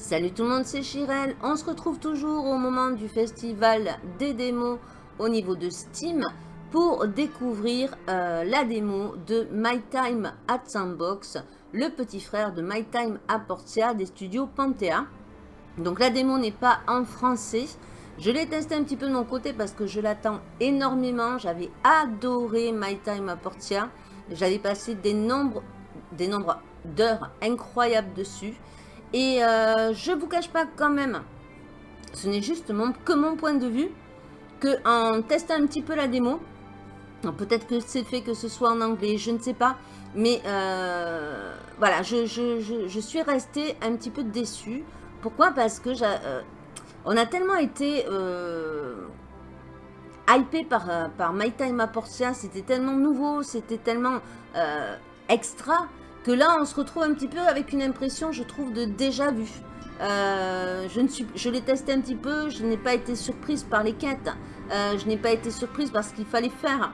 Salut tout le monde, c'est Chirel. On se retrouve toujours au moment du festival des démos au niveau de Steam pour découvrir euh, la démo de My Time at Sandbox, le petit frère de My Time à Portia des studios Panthea. Donc la démo n'est pas en français. Je l'ai testé un petit peu de mon côté parce que je l'attends énormément. J'avais adoré My Time à Portia. J'avais passé des nombres d'heures incroyables dessus. Et euh, je vous cache pas quand même, ce n'est juste que mon point de vue, que en testant un petit peu la démo, peut-être que c'est fait que ce soit en anglais, je ne sais pas, mais euh, voilà, je, suis restée un petit peu déçue. Pourquoi? Parce que euh, on a tellement été hypé par, par My Time à Portia, c'était tellement nouveau, c'était tellement extra, que là, on se retrouve un petit peu avec une impression, je trouve, de déjà vu. Euh, je, l'ai testé un petit peu, je n'ai pas été surprise par les quêtes, euh, je n'ai pas été surprise par ce qu'il fallait faire.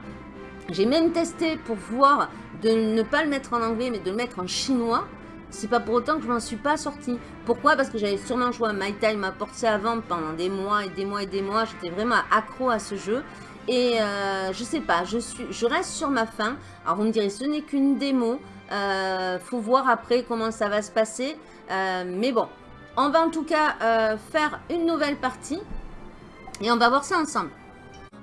J'ai même testé pour voir de ne pas le mettre en anglais, mais de le mettre en chinois. C'est pas pour autant que je m'en suis pas sortie. Pourquoi? Parce que j'avais sûrement joué à My Time à porter avant pendant des mois et des mois et des mois. J'étais vraiment accro à ce jeu. Et euh, je sais pas, je, suis, je reste sur ma faim. Alors vous me direz, ce n'est qu'une démo. Euh, faut voir après comment ça va se passer. Euh, mais bon, on va en tout cas euh, faire une nouvelle partie. Et on va voir ça ensemble.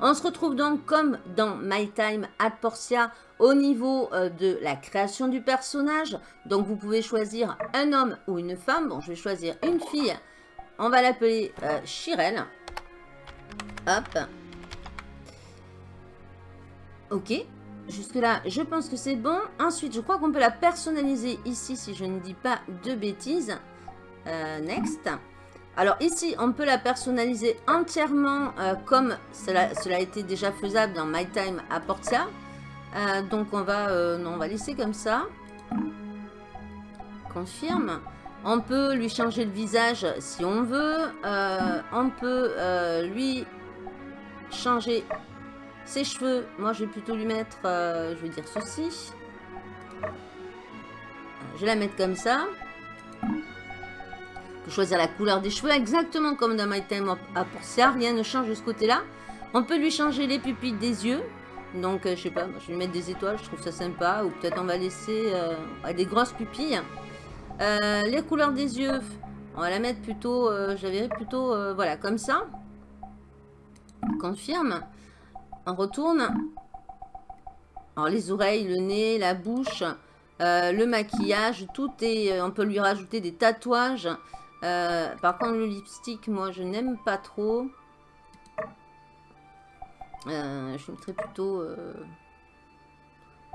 On se retrouve donc comme dans My Time at Portia au niveau de la création du personnage. Donc vous pouvez choisir un homme ou une femme. Bon, je vais choisir une fille. On va l'appeler Chirel. Hop. Ok. Jusque là, je pense que c'est bon. Ensuite, je crois qu'on peut la personnaliser ici, si je ne dis pas de bêtises. Euh, next. Alors ici, on peut la personnaliser entièrement euh, comme cela, a été déjà faisable dans My Time à Portia. Euh, donc on va, non, on va laisser comme ça. Confirme. On peut lui changer le visage si on veut. on peut lui changer ses cheveux, moi je vais plutôt lui mettre, euh, je vais dire ceci. Je vais la mettre comme ça. On peut choisir la couleur des cheveux exactement comme dans My Time Portia. Rien ne change de ce côté-là. On peut lui changer les pupilles des yeux. Donc, euh, je sais pas, je vais lui mettre des étoiles, je trouve ça sympa. Ou peut-être on va laisser euh, des grosses pupilles. les couleurs des yeux, on va la mettre plutôt, je plutôt, voilà, comme ça. Confirme. On retourne. Alors les oreilles, le nez, la bouche, euh, le maquillage, tout est... Euh, on peut lui rajouter des tatouages. Euh, par contre le lipstick, moi je n'aime pas trop. je mettrais plutôt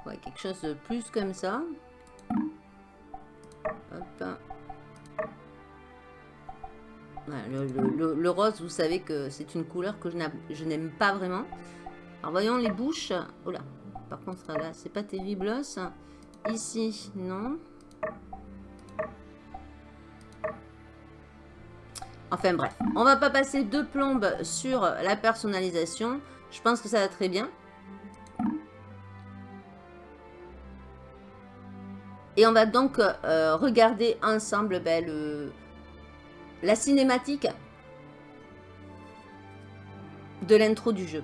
ouais, quelque chose de plus comme ça. le, rose, vous savez que c'est une couleur que je n'aime pas vraiment. Alors voyons les bouches. Oh par contre là, c'est pas terrible. Ici, non. Enfin bref, on va pas passer deux plombes sur la personnalisation. Je pense que ça va très bien. Et on va donc euh, regarder ensemble ben, la cinématique de l'intro du jeu.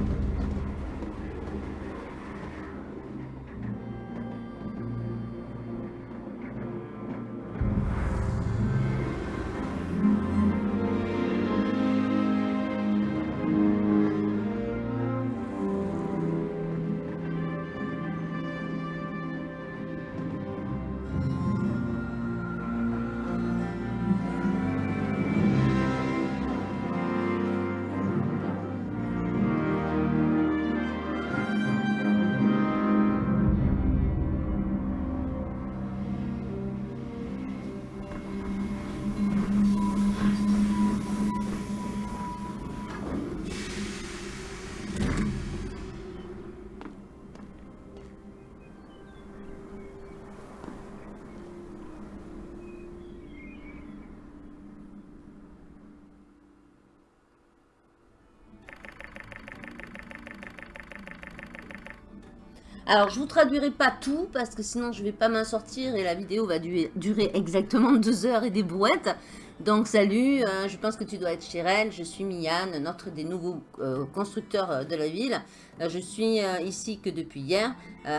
Alors, je vous traduirai pas tout, parce que sinon je vais pas m'en sortir et la vidéo va durer, exactement deux heures et des brouettes. Donc, salut, euh, je pense que tu dois être Chirel, je suis Miane, notre des nouveaux euh, constructeurs euh, de la ville. je suis ici que depuis hier,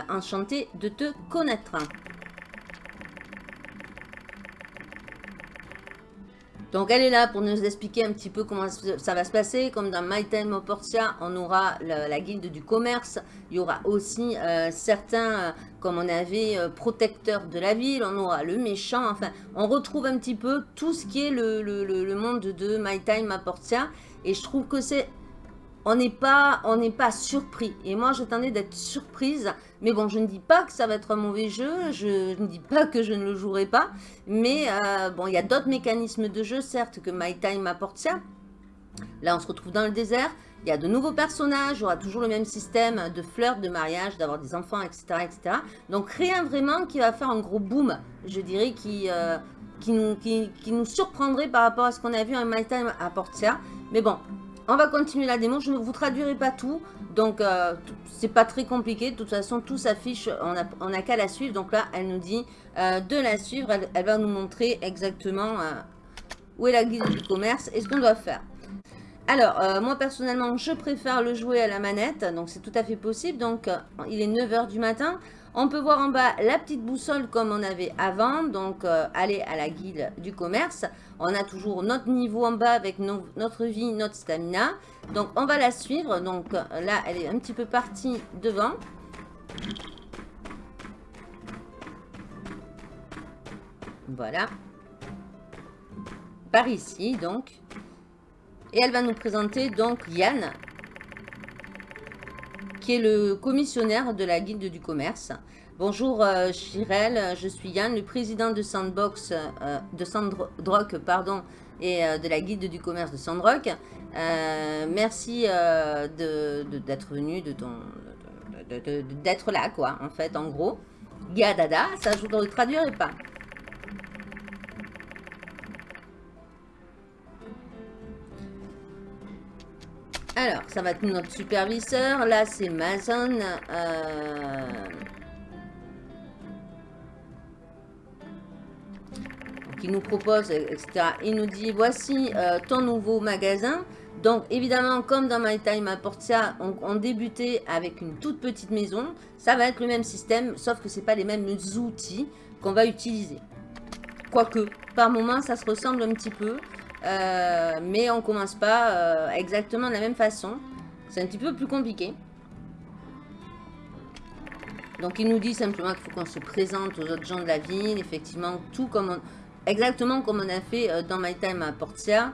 enchantée de te connaître. Donc elle est là pour nous expliquer un petit peu comment ça va se passer. Comme dans My Time Portia, on aura la, guilde du commerce. Il y aura aussi euh, certains, euh, comme on avait, euh, protecteurs de la ville. On aura le méchant. Enfin, on retrouve un petit peu tout ce qui est le, monde de My Time Portia. Et je trouve que c'est on n'est pas, pas surpris. Et moi, j'attendais d'être surprise. Mais bon, je ne dis pas que ça va être un mauvais jeu. Je ne dis pas que je ne le jouerai pas. Mais euh, bon, il y a d'autres mécanismes de jeu, certes, que My Time apporte ça. Là, on se retrouve dans le désert. Il y a de nouveaux personnages. Il y aura toujours le même système de flirt, de mariage, d'avoir des enfants, etc., etc. Donc, rien vraiment qui va faire un gros boom, je dirais, qui... Euh, nous, qui, nous surprendrait par rapport à ce qu'on a vu en My Time à Portia. Mais bon, on va continuer la démo. Je ne vous traduirai pas tout. Donc, euh, c'est pas très compliqué. De toute façon, tout s'affiche. On n'a qu'à la suivre. Donc là, elle nous dit euh, de la suivre. Elle, va nous montrer exactement euh, où est la guide du commerce et ce qu'on doit faire. Alors, moi personnellement, je préfère le jouer à la manette. Donc, c'est tout à fait possible. Donc, il est 9h du matin. On peut voir en bas la petite boussole comme on avait avant, donc euh, aller à la guilde du commerce. On a toujours notre niveau en bas avec notre vie, notre stamina. Donc on va la suivre. Donc là, elle est un petit peu partie devant. Voilà. Par ici, donc. Et elle va nous présenter donc Yann, qui est le commissionnaire de la guilde du commerce. Bonjour euh, Chirel, je suis Yann, le président de Sandbox, euh, de Sandrock, pardon, et euh, de la guilde du commerce de Sandrock. merci d'être venu, de d'être là, quoi, en fait, en gros. Gadada, ça je ne le traduirai pas? Alors, ça va être notre superviseur. Là, c'est Mason. Euh... il nous propose, etc. Il nous dit, voici euh, ton nouveau magasin. Donc, évidemment, comme dans My Time à Portia, on, on, débutait avec une toute petite maison. Ça va être le même système, sauf que ce pas les mêmes outils qu'on va utiliser. Quoique, par moment, ça se ressemble un petit peu. Euh, mais on commence pas euh, exactement de la même façon. C'est un petit peu plus compliqué. Donc il nous dit simplement qu'il faut qu'on se présente aux autres gens de la ville, effectivement, tout comme exactement comme on a fait euh, dans My Time à Portia.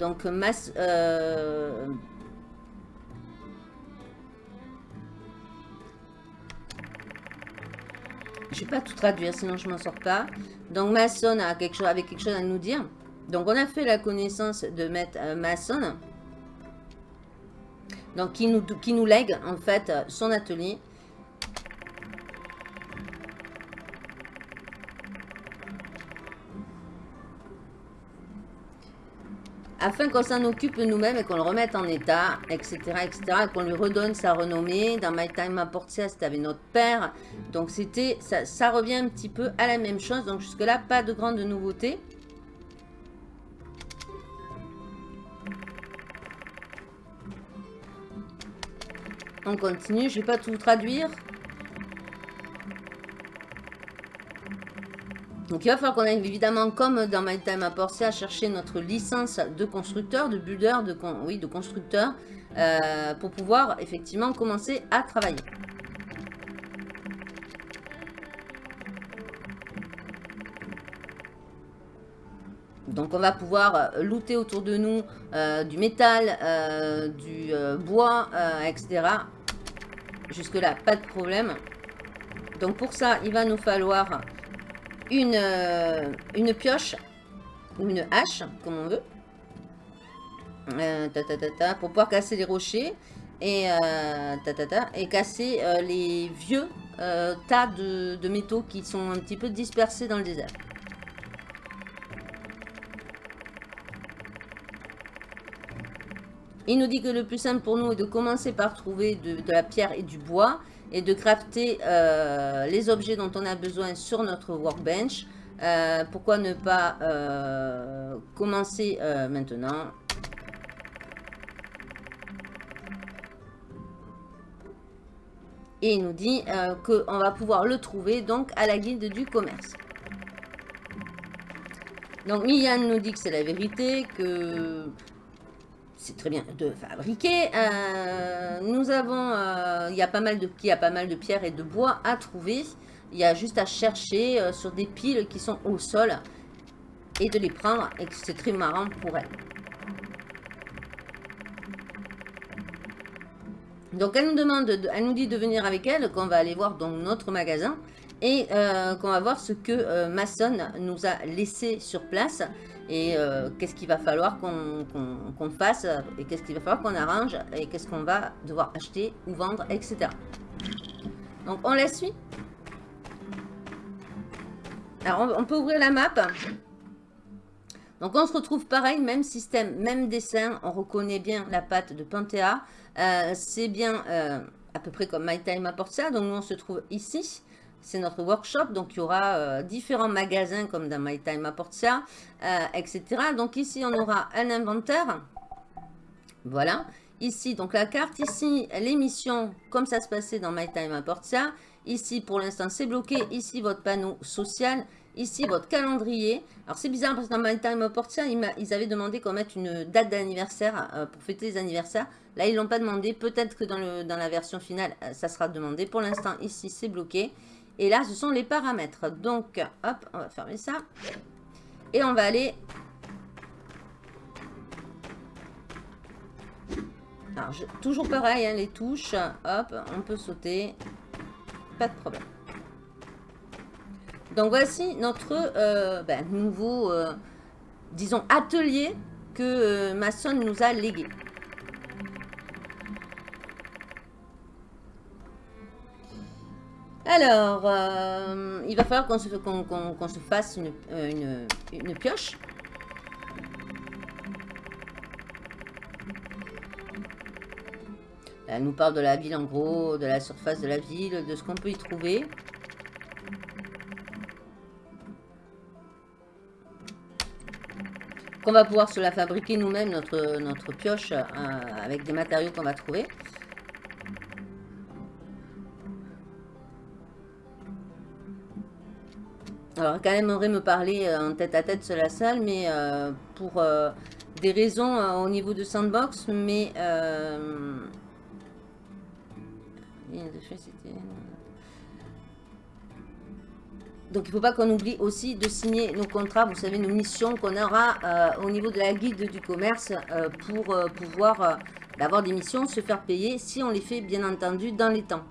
donc masse, je vais pas tout traduire, sinon je m'en sors pas. Donc Mason a quelque chose, avait quelque chose à nous dire. Donc, on a fait la connaissance de Maître euh, Mason. Donc, qui nous, qui lègue, en fait, son atelier. afin qu'on s'en occupe nous-mêmes et qu'on le remette en état, etc., etc., qu'on lui redonne sa renommée. Dans My Time Portia, c'était avec notre père. Donc, c'était, ça, ça, revient un petit peu à la même chose. Donc, jusque-là, pas de grande nouveauté. On continue, je ne vais pas tout traduire. Donc il va falloir qu'on aille évidemment, comme dans My Time à Portia, chercher notre licence de constructeur, de builder, de, oui, de constructeur, euh, pour pouvoir effectivement commencer à travailler. On va pouvoir looter autour de nous euh, du métal, euh, du bois, etc. Jusque là, pas de problème. Donc pour ça, il va nous falloir une, euh, pioche ou une hache, comme on veut. Euh, pour pouvoir casser les rochers et, euh, casser les vieux tas de métaux qui sont un petit peu dispersés dans le désert. Il nous dit que le plus simple pour nous est de commencer par trouver de, la pierre et du bois et de crafter les objets dont on a besoin sur notre workbench. pourquoi ne pas commencer maintenant? Et il nous dit euh, qu'on va pouvoir le trouver donc à la guilde du commerce. Donc Mian nous dit que c'est la vérité, que c'est très bien de fabriquer. Euh, nous avons, euh, il y a pas mal de, il y pas mal de pierres et de bois à trouver. Il y a juste à chercher sur des piles qui sont au sol et de les prendre et c'est très marrant pour elle. Donc elle nous demande, elle nous dit de venir avec elle, qu'on va aller voir dans notre magasin et euh, qu'on va voir ce que euh, Mason nous a laissé sur place et euh, qu'est-ce qu'il va falloir qu'on fasse et qu'est-ce qu'il va falloir qu'on arrange et qu'est-ce qu'on va devoir acheter ou vendre, etc. Donc on la suit. Alors on, peut ouvrir la map. Donc on se retrouve pareil, même système, même dessin. On reconnaît bien la patte de Panthéa. Euh, c'est bien euh, à peu près comme My Time apporte ça. Donc nous, on se trouve ici. C'est notre workshop. Donc il y aura euh, différents magasins comme dans My Time apporte ça, etc. Donc ici, on aura un inventaire. Voilà. Ici, donc la carte. Ici, l'émission, comme ça se passait dans My Time apporte ça. Ici, pour l'instant, c'est bloqué. Ici, votre panneau social. Ici, votre calendrier. Alors, c'est bizarre parce que dans My Time apporte ça, ils avaient demandé qu'on mette une date d'anniversaire pour fêter les anniversaires. Là, ils l'ont pas demandé. Peut-être que dans, la version finale, euh, ça sera demandé. Pour l'instant, ici, c'est bloqué. Et là, ce sont les paramètres. Donc, hop, on va fermer ça. Et on va aller... Toujours pareil, hein, les touches. Hop, on peut sauter. Pas de problème. Donc, voici notre euh, ben, nouveau, euh, disons, atelier que Mason nous a légué. Alors, euh, il va falloir qu'on se, se, fasse une, euh, une, pioche. Elle nous parle de la ville en gros, de la surface de la ville, de ce qu'on peut y trouver. Qu'on va pouvoir se la fabriquer nous-mêmes, notre, notre pioche, euh, avec des matériaux qu'on va trouver. Alors, quand même aimerait me parler euh, en tête à tête sur la salle, mais euh, pour euh, des raisons au niveau de Sandbox, mais... Donc, il ne faut pas qu'on oublie aussi de signer nos contrats, vous savez, nos missions qu'on aura au niveau de la guide du commerce pour pouvoir avoir des missions, se faire payer, si on les fait, bien entendu, dans les temps.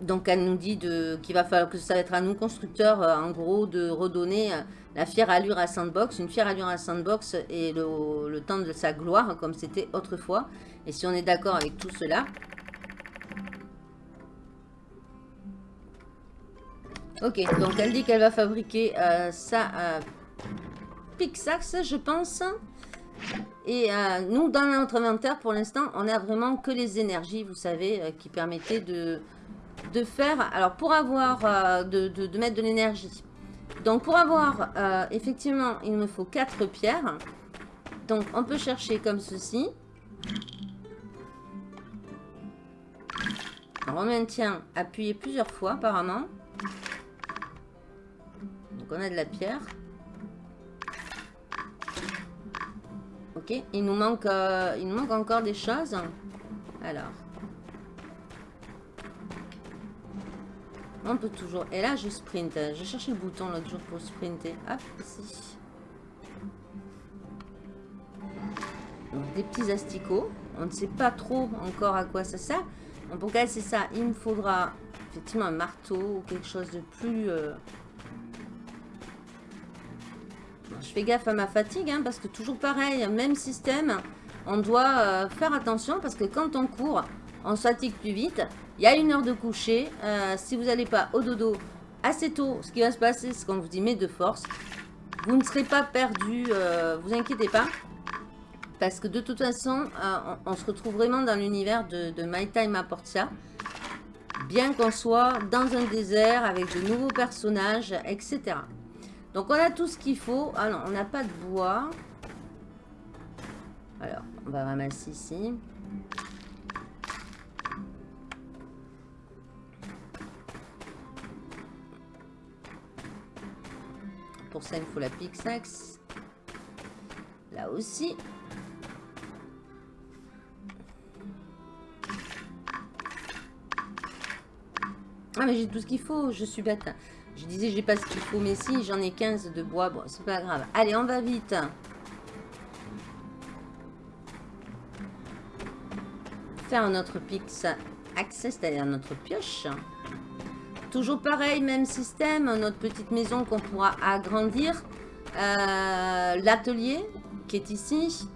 Donc elle nous dit qu'il va falloir que ça va être à nous constructeurs, euh, en gros, de redonner euh, la fière allure à Sandbox. Une fière allure à Sandbox et le, temps de sa gloire, comme c'était autrefois. Et si on est d'accord avec tout cela. Ok, donc elle dit qu'elle va fabriquer euh, ça je pense. Et nous, dans notre inventaire, pour l'instant, on a vraiment que les énergies, vous savez, qui permettaient de de faire, alors pour avoir, euh, de, mettre de l'énergie. Donc pour avoir, euh, effectivement, il me faut 4 pierres. Donc on peut chercher comme ceci. on maintient appuyé plusieurs fois apparemment. Donc on a de la pierre. Ok, il nous manque, euh, il nous manque encore des choses. Alors. On peut toujours... Et là, je sprint. J'ai cherché le bouton l'autre jour pour sprinter. Hop, ici. des petits asticots. On ne sait pas trop encore à quoi ça sert. Pour casser ça, il me faudra effectivement un marteau ou quelque chose de plus... Euh, je fais gaffe à ma fatigue, hein, parce que toujours pareil, même système, on doit euh, faire attention, parce que quand on court, on se fatigue plus vite. Il y a une heure de coucher. Euh, si vous n'allez pas au dodo assez tôt, ce qui va se passer, c'est qu'on vous y met de force. Vous ne serez pas perdu, euh, vous inquiétez pas. Parce que de toute façon, euh, on, se retrouve vraiment dans l'univers de, de My Time à. Bien qu'on soit dans un désert avec de nouveaux personnages, etc. Donc on a tout ce qu'il faut. Ah non, on n'a pas de bois. Alors, on va ramasser ici. Pour ça, il faut la pixax. Là aussi. Ah, mais j'ai tout ce qu'il faut. Je suis bête. Je disais, j'ai pas ce qu'il faut, mais si, j'en ai 15 de bois. Bon, c'est pas grave. Allez, on va vite. Faire notre pix access, c'est-à-dire notre pioche. Toujours pareil, même système, notre petite maison qu'on pourra agrandir. Euh, l'atelier qui est ici.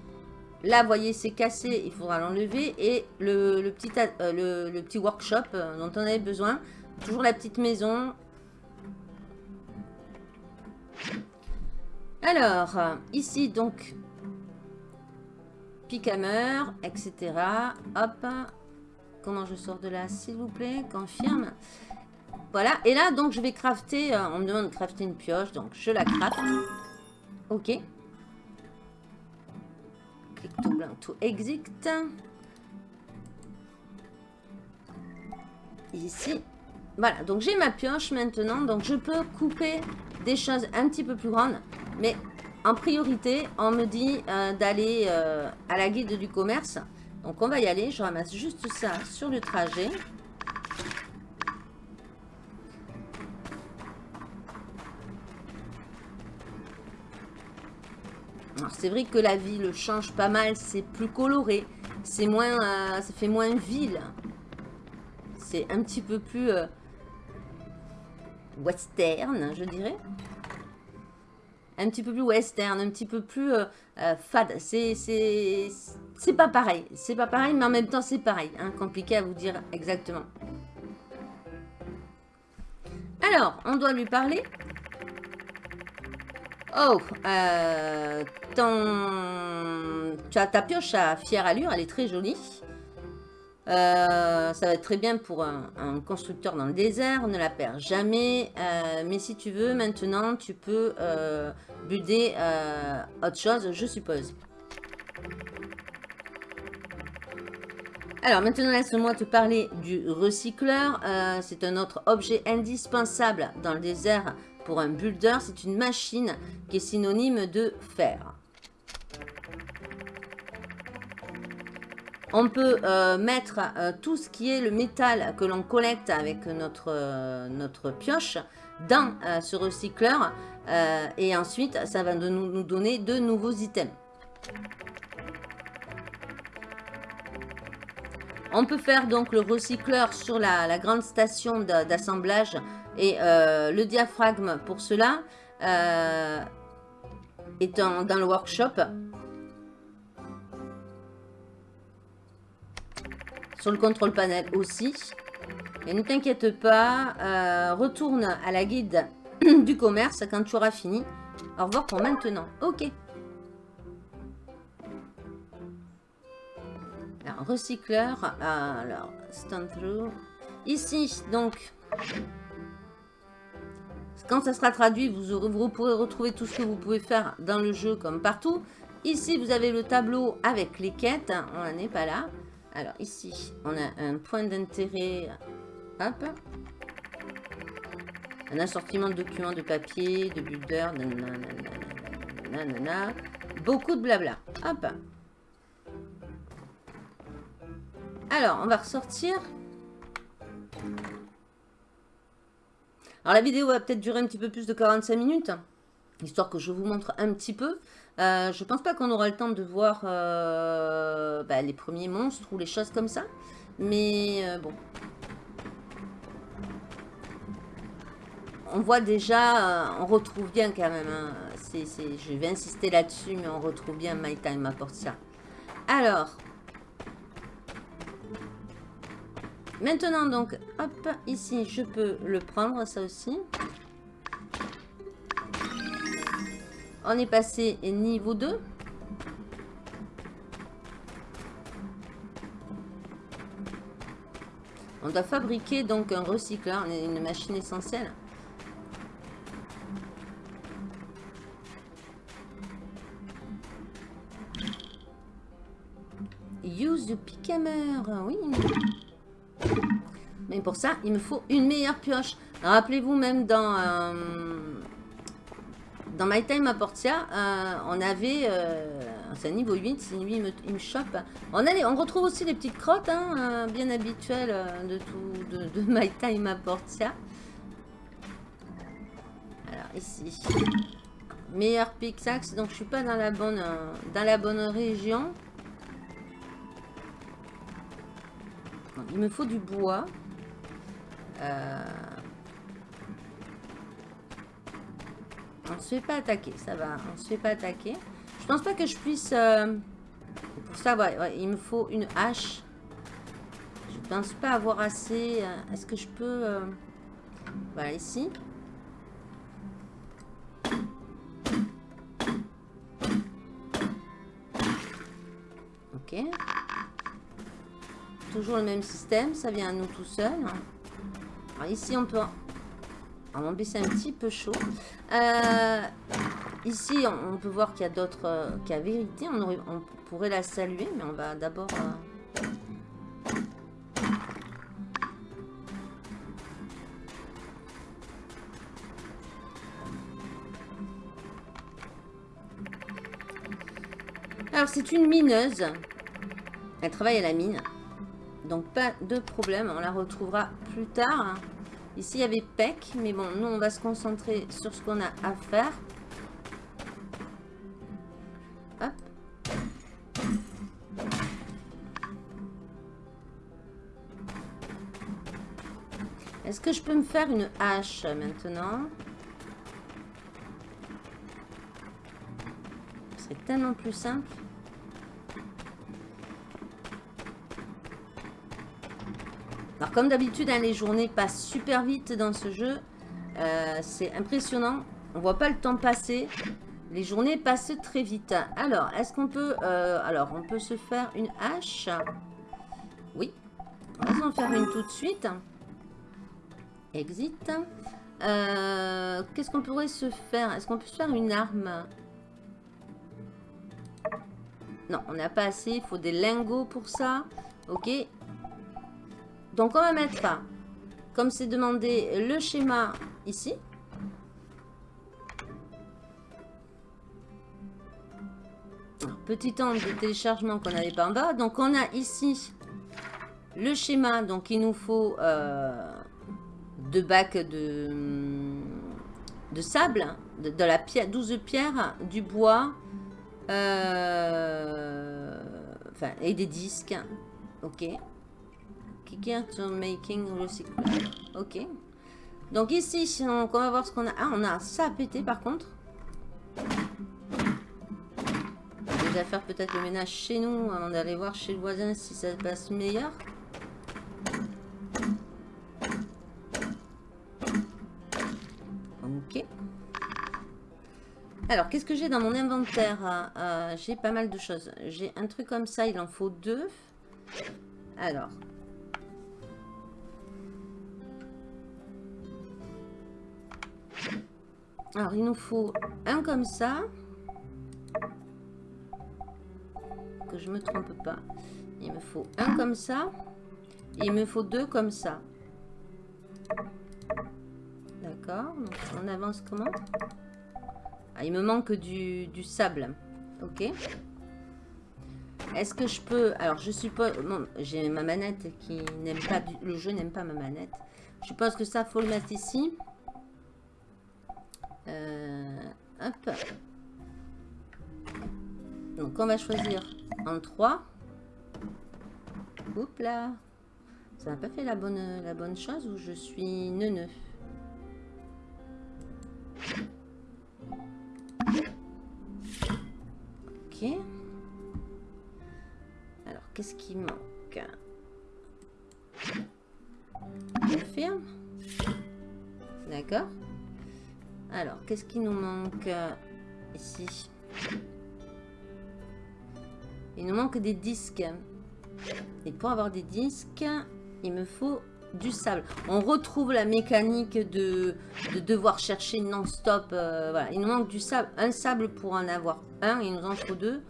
Là, vous voyez, c'est cassé, il faudra l'enlever. Et le, petit, euh, petit workshop euh, dont on avait besoin. Toujours la petite maison. Alors, ici, donc, Pichammer, etc. Hop. Comment je sors de là, s'il vous plaît? Confirme. Voilà. Et là, donc, je vais crafter. Euh, on me demande de crafter une pioche. Donc, je la crafte. Ok. Clic tout blanc, tout exit. Ici. Voilà. Donc, j'ai ma pioche maintenant. Donc, je peux couper des choses un petit peu plus grandes. Mais en priorité, on me dit euh, d'aller euh, à la guide du commerce. Donc, on va y aller. Je ramasse juste ça sur le trajet. C'est vrai que la ville change pas mal, c'est plus coloré, c'est moins, euh, ça fait moins ville. C'est un petit peu plus euh, western, je dirais. Un petit peu plus western, un petit peu plus euh, fade. C'est pas pareil, c'est pas pareil, mais en même temps c'est pareil. Hein, compliqué à vous dire exactement. Alors, on doit lui parler. Oh, euh, as ta pioche à fière allure, elle est très jolie. Euh, ça va être très bien pour un, constructeur dans le désert, ne la perd jamais. Euh, mais si tu veux, maintenant, tu peux euh, builder autre chose, je suppose. Alors maintenant, laisse-moi te parler du recycleur. C'est un autre objet indispensable dans le désert un builder. C'est une machine qui est synonyme de fer. On peut euh, mettre euh, tout ce qui est le métal que l'on collecte avec notre, euh, notre pioche dans ce recycleur. et ensuite, ça va nous, nous, donner de nouveaux items. On peut faire donc le recycleur sur la, grande station d'assemblage et le diaphragme pour cela est dans le workshop. sur le contrôle panel aussi. Et ne t'inquiète pas, euh, retourne à la guide du commerce quand tu auras fini. Au revoir pour maintenant. Ok. Alors, recycleur. Alors, stand through. Ici, donc, quand ça sera traduit, vous, vous pourrez retrouver tout ce que vous pouvez faire dans le jeu comme partout. Ici, vous avez le tableau avec les quêtes. On n'en est pas là. Alors ici, on a un point d'intérêt. Hop. Un assortiment de documents de papier, de builder, Beaucoup de blabla. Hop. Alors, on va ressortir. Alors, la vidéo va peut-être durer un petit peu plus de 45 minutes. Histoire que je vous montre un petit peu. Euh, je pense pas qu'on aura le temps de voir euh, bah, les premiers monstres ou les choses comme ça. Mais euh, bon. On voit déjà, on retrouve bien quand même. Hein. je vais insister là-dessus, mais on retrouve bien My Time à ça. Alors. Maintenant, donc, hop, ici, je peux le prendre, ça aussi. On est passé niveau 2. On doit fabriquer donc un recycleur, une machine essentielle. Use the pick hammer, oui. Mais pour ça, il me faut une meilleure pioche. Rappelez-vous même dans... Euh, dans My Time à Portia, euh, on avait... Euh, c'est niveau 8, si lui il me, chope. On, on retrouve aussi les petites crottes, hein, bien habituelles de, tout, de, My Time à Portia. Alors ici, meilleur pickaxe, donc je suis pas dans la bonne, dans la bonne région. Il me faut du bois. Euh... On ne se fait pas attaquer, ça va. On ne se fait pas attaquer. Je pense pas que je puisse... Euh, pour ça, ouais, il me faut une hache. Je pense pas avoir assez... Euh, est-ce que je peux... Euh, voilà, ici. Ok. Toujours le même système, ça vient à nous tout seul. Alors ici, on peut... On va baisser un petit peu chaud. Euh, ici, on, peut voir qu'il y a d'autres... Euh, a vérité. On, on, pourrait la saluer, mais on va d'abord... Euh, Alors, c'est une mineuse. Elle travaille à la mine. Donc pas de problème, on la retrouvera plus tard. Ici il y avait PEC, mais bon, nous on va se concentrer sur ce qu'on a à faire. Hop. Est-ce que je peux me faire une hache maintenant? C'est tellement plus simple. Alors comme d'habitude, hein, les journées passent super vite dans ce jeu. Euh, c'est impressionnant. On voit pas le temps passer. Les journées passent très vite. Alors, est-ce qu'on peut... Euh, alors, on peut se faire une hache? Oui. On va en faire une tout de suite. Exit. Euh, qu'est-ce qu'on pourrait se faire? Est-ce qu'on peut se faire une arme? Non, on n'a pas assez. Il faut des lingots pour ça. Ok. Donc on va mettre, comme c'est demandé, le schéma ici. petit temps de téléchargement qu'on n'avait pas en bas. Donc on a ici le schéma. Donc il nous faut euh, deux bacs de, sable, de, la pierre, 12 pierres, du bois, euh, et des disques. Ok making Ok. Donc ici, on va voir ce qu'on a. Ah, on a ça à péter par contre. Déjà faire peut-être le ménage chez nous avant d'aller voir chez le voisin si ça passe meilleur. Ok. Alors, qu'est-ce que j'ai dans mon inventaire? Euh, J'ai pas mal de choses. J'ai un truc comme ça, il en faut deux. Alors, Alors, il nous faut un comme ça. Que je me trompe pas. Il me faut un comme ça. Il me faut deux comme ça. D'accord. On avance comment? Ah, Il me manque du, sable. Ok. Est-ce que je peux... Alors, je suppose... Bon, j'ai ma manette qui n'aime pas... Le jeu n'aime pas ma manette. Je suppose que ça, faut le mettre ici. Euh, hop. Donc on va choisir en 3. Oups là. Ça n'a pas fait la bonne, la bonne chose ou je suis neuneux. Ok. Alors, qu'est-ce qui manque? Confirme. D'accord. Alors, qu'est-ce qui nous manque euh, ici? Il nous manque des disques. Et pour avoir des disques, il me faut du sable. On retrouve la mécanique de, de devoir chercher non-stop. Euh, voilà, il nous manque du sable, un sable pour en avoir un, il nous en faut deux.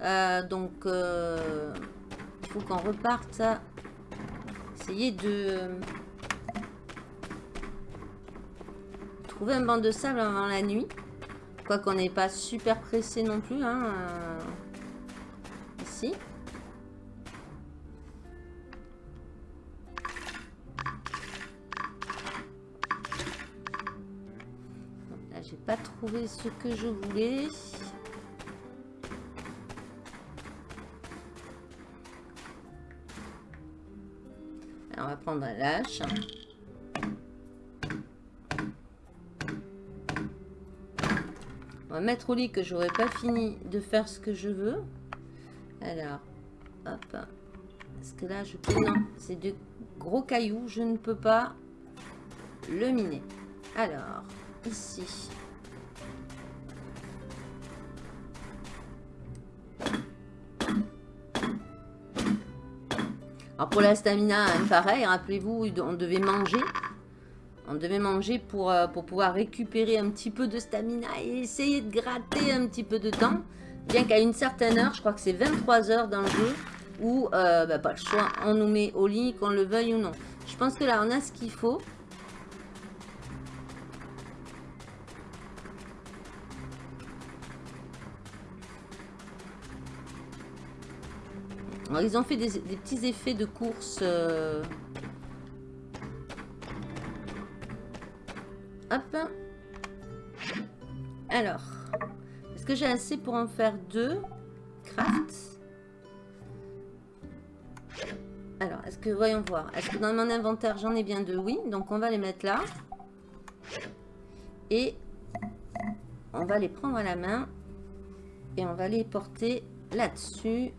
Euh, donc, il faut qu'on reparte essayer de un banc de sable avant la nuit. Quoi qu'on n'est pas super pressé non plus. Hein, ici. pas trouvé ce que je voulais. on va prendre un lâche. Mettre au lit que j'aurais pas fini de faire ce que je veux. Alors, hop. Parce que là, je peux... Non, c'est de gros cailloux. Je ne peux pas le miner. Alors, ici. Alors pour la stamina, hein, pareil, rappelez-vous, on devait manger. On devait manger pour, euh, pour pouvoir récupérer un petit peu de stamina et essayer de gratter un petit peu de temps. Bien qu'à une certaine heure, je crois que c'est 23 heures dans le jeu, où, euh, bah, le choix, on nous met au lit, qu'on le veuille ou non. Je pense que là, on a ce qu'il faut. ils ont fait des, petits effets de course. Euh. Hop. Alors. Est-ce que j'ai assez pour en faire deux? Craft. Alors, est-ce que... Voyons voir. Est-ce que dans mon inventaire, j'en ai bien deux? Oui. Donc, on va les mettre là. Et on va les prendre à la main. Et on va les porter là-dessus.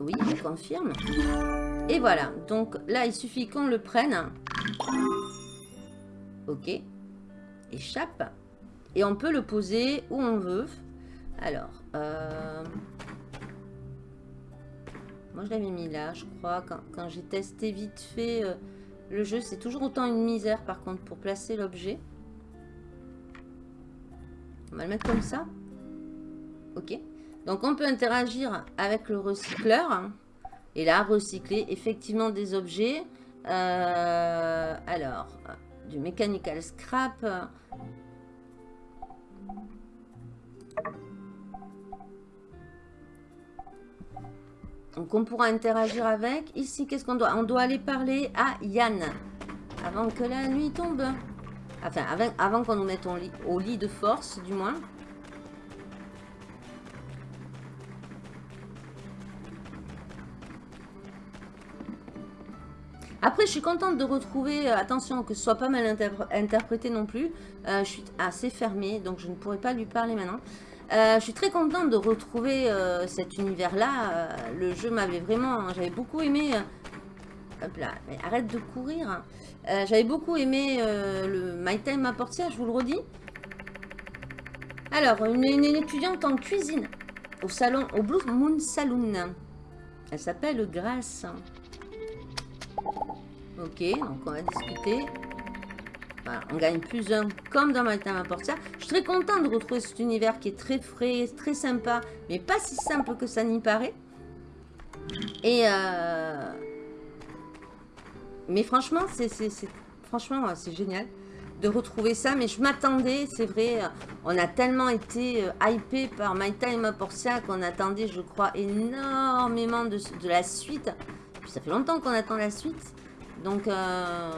Oui, je confirme. Et voilà. Donc là, il suffit qu'on le prenne. Ok. Échappe. Et on peut le poser où on veut. Alors. Euh, moi, je l'avais mis là, je crois. Quand, j'ai testé vite fait euh, le jeu, c'est toujours autant une misère, par contre, pour placer l'objet. On va le mettre comme ça. Ok. Donc on peut interagir avec le recycleur. Et là, recycler effectivement des objets. Euh, alors, du mechanical scrap. Donc on pourra interagir avec. Ici, qu'est-ce qu'on doit? On doit aller parler à Yann. Avant que la nuit tombe. Enfin, avant, qu'on nous mette au lit de force, du moins. Après, je suis contente de retrouver, euh, attention, que ce soit pas mal interprété non plus. Euh, je suis assez fermée, donc je ne pourrais pas lui parler maintenant. Euh, je suis très contente de retrouver cet univers-là. le jeu m'avait vraiment... J'avais beaucoup aimé... hop là, mais arrête de courir. J'avais beaucoup aimé le My Time à Portia, je vous le redis. Alors, une, une, étudiante en cuisine au salon, au Blue Moon Saloon. Elle s'appelle Grace. Ok, donc on va discuter. on gagne plus un comme dans My Time Portia. Je suis très contente de retrouver cet univers qui est très frais, très sympa, mais pas si simple que ça n'y paraît. Et euh... mais franchement, c'est franchement c'est génial de retrouver ça. Mais je m'attendais, c'est vrai, on a tellement été euh, hypé par My Time Portia qu'on attendait, je crois, énormément de la suite. Ça fait longtemps qu'on attend la suite. Donc, euh,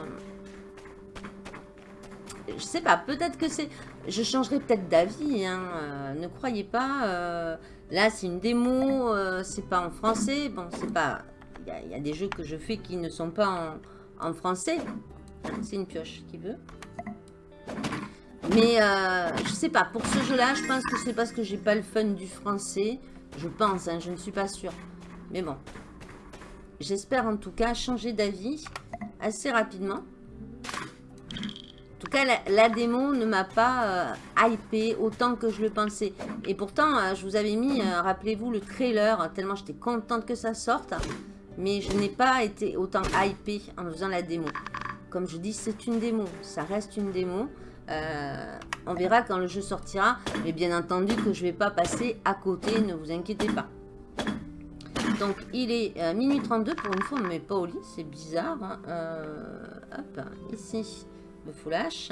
je sais pas, peut-être que c'est... Je changerai peut-être d'avis, hein, euh, ne croyez pas. Euh, là, c'est une démo, c'est pas en français. Bon, c'est pas... Il y, a des jeux que je fais qui ne sont pas en, français. C'est une pioche qui veut. Mais je sais pas, pour ce jeu-là, je pense que c'est parce que j'ai pas le fun du français. Je pense, hein, je ne suis pas sûre. Mais bon. J'espère en tout cas changer d'avis assez rapidement. En tout cas, la, démo ne m'a pas euh, autant que je le pensais. Et pourtant, euh, je vous avais mis, euh, rappelez-vous, le trailer, tellement j'étais contente que ça sorte. Mais je n'ai pas été autant hypé en faisant la démo. Comme je dis, c'est une démo. Ça reste une démo. Euh, on verra quand le jeu sortira. Mais bien entendu que je ne vais pas passer à côté, ne vous inquiétez pas. Donc, il est euh, minuit 32. Pour une fois, on ne met pas au lit. C'est bizarre. Hein. Euh, hop, ici, le full H.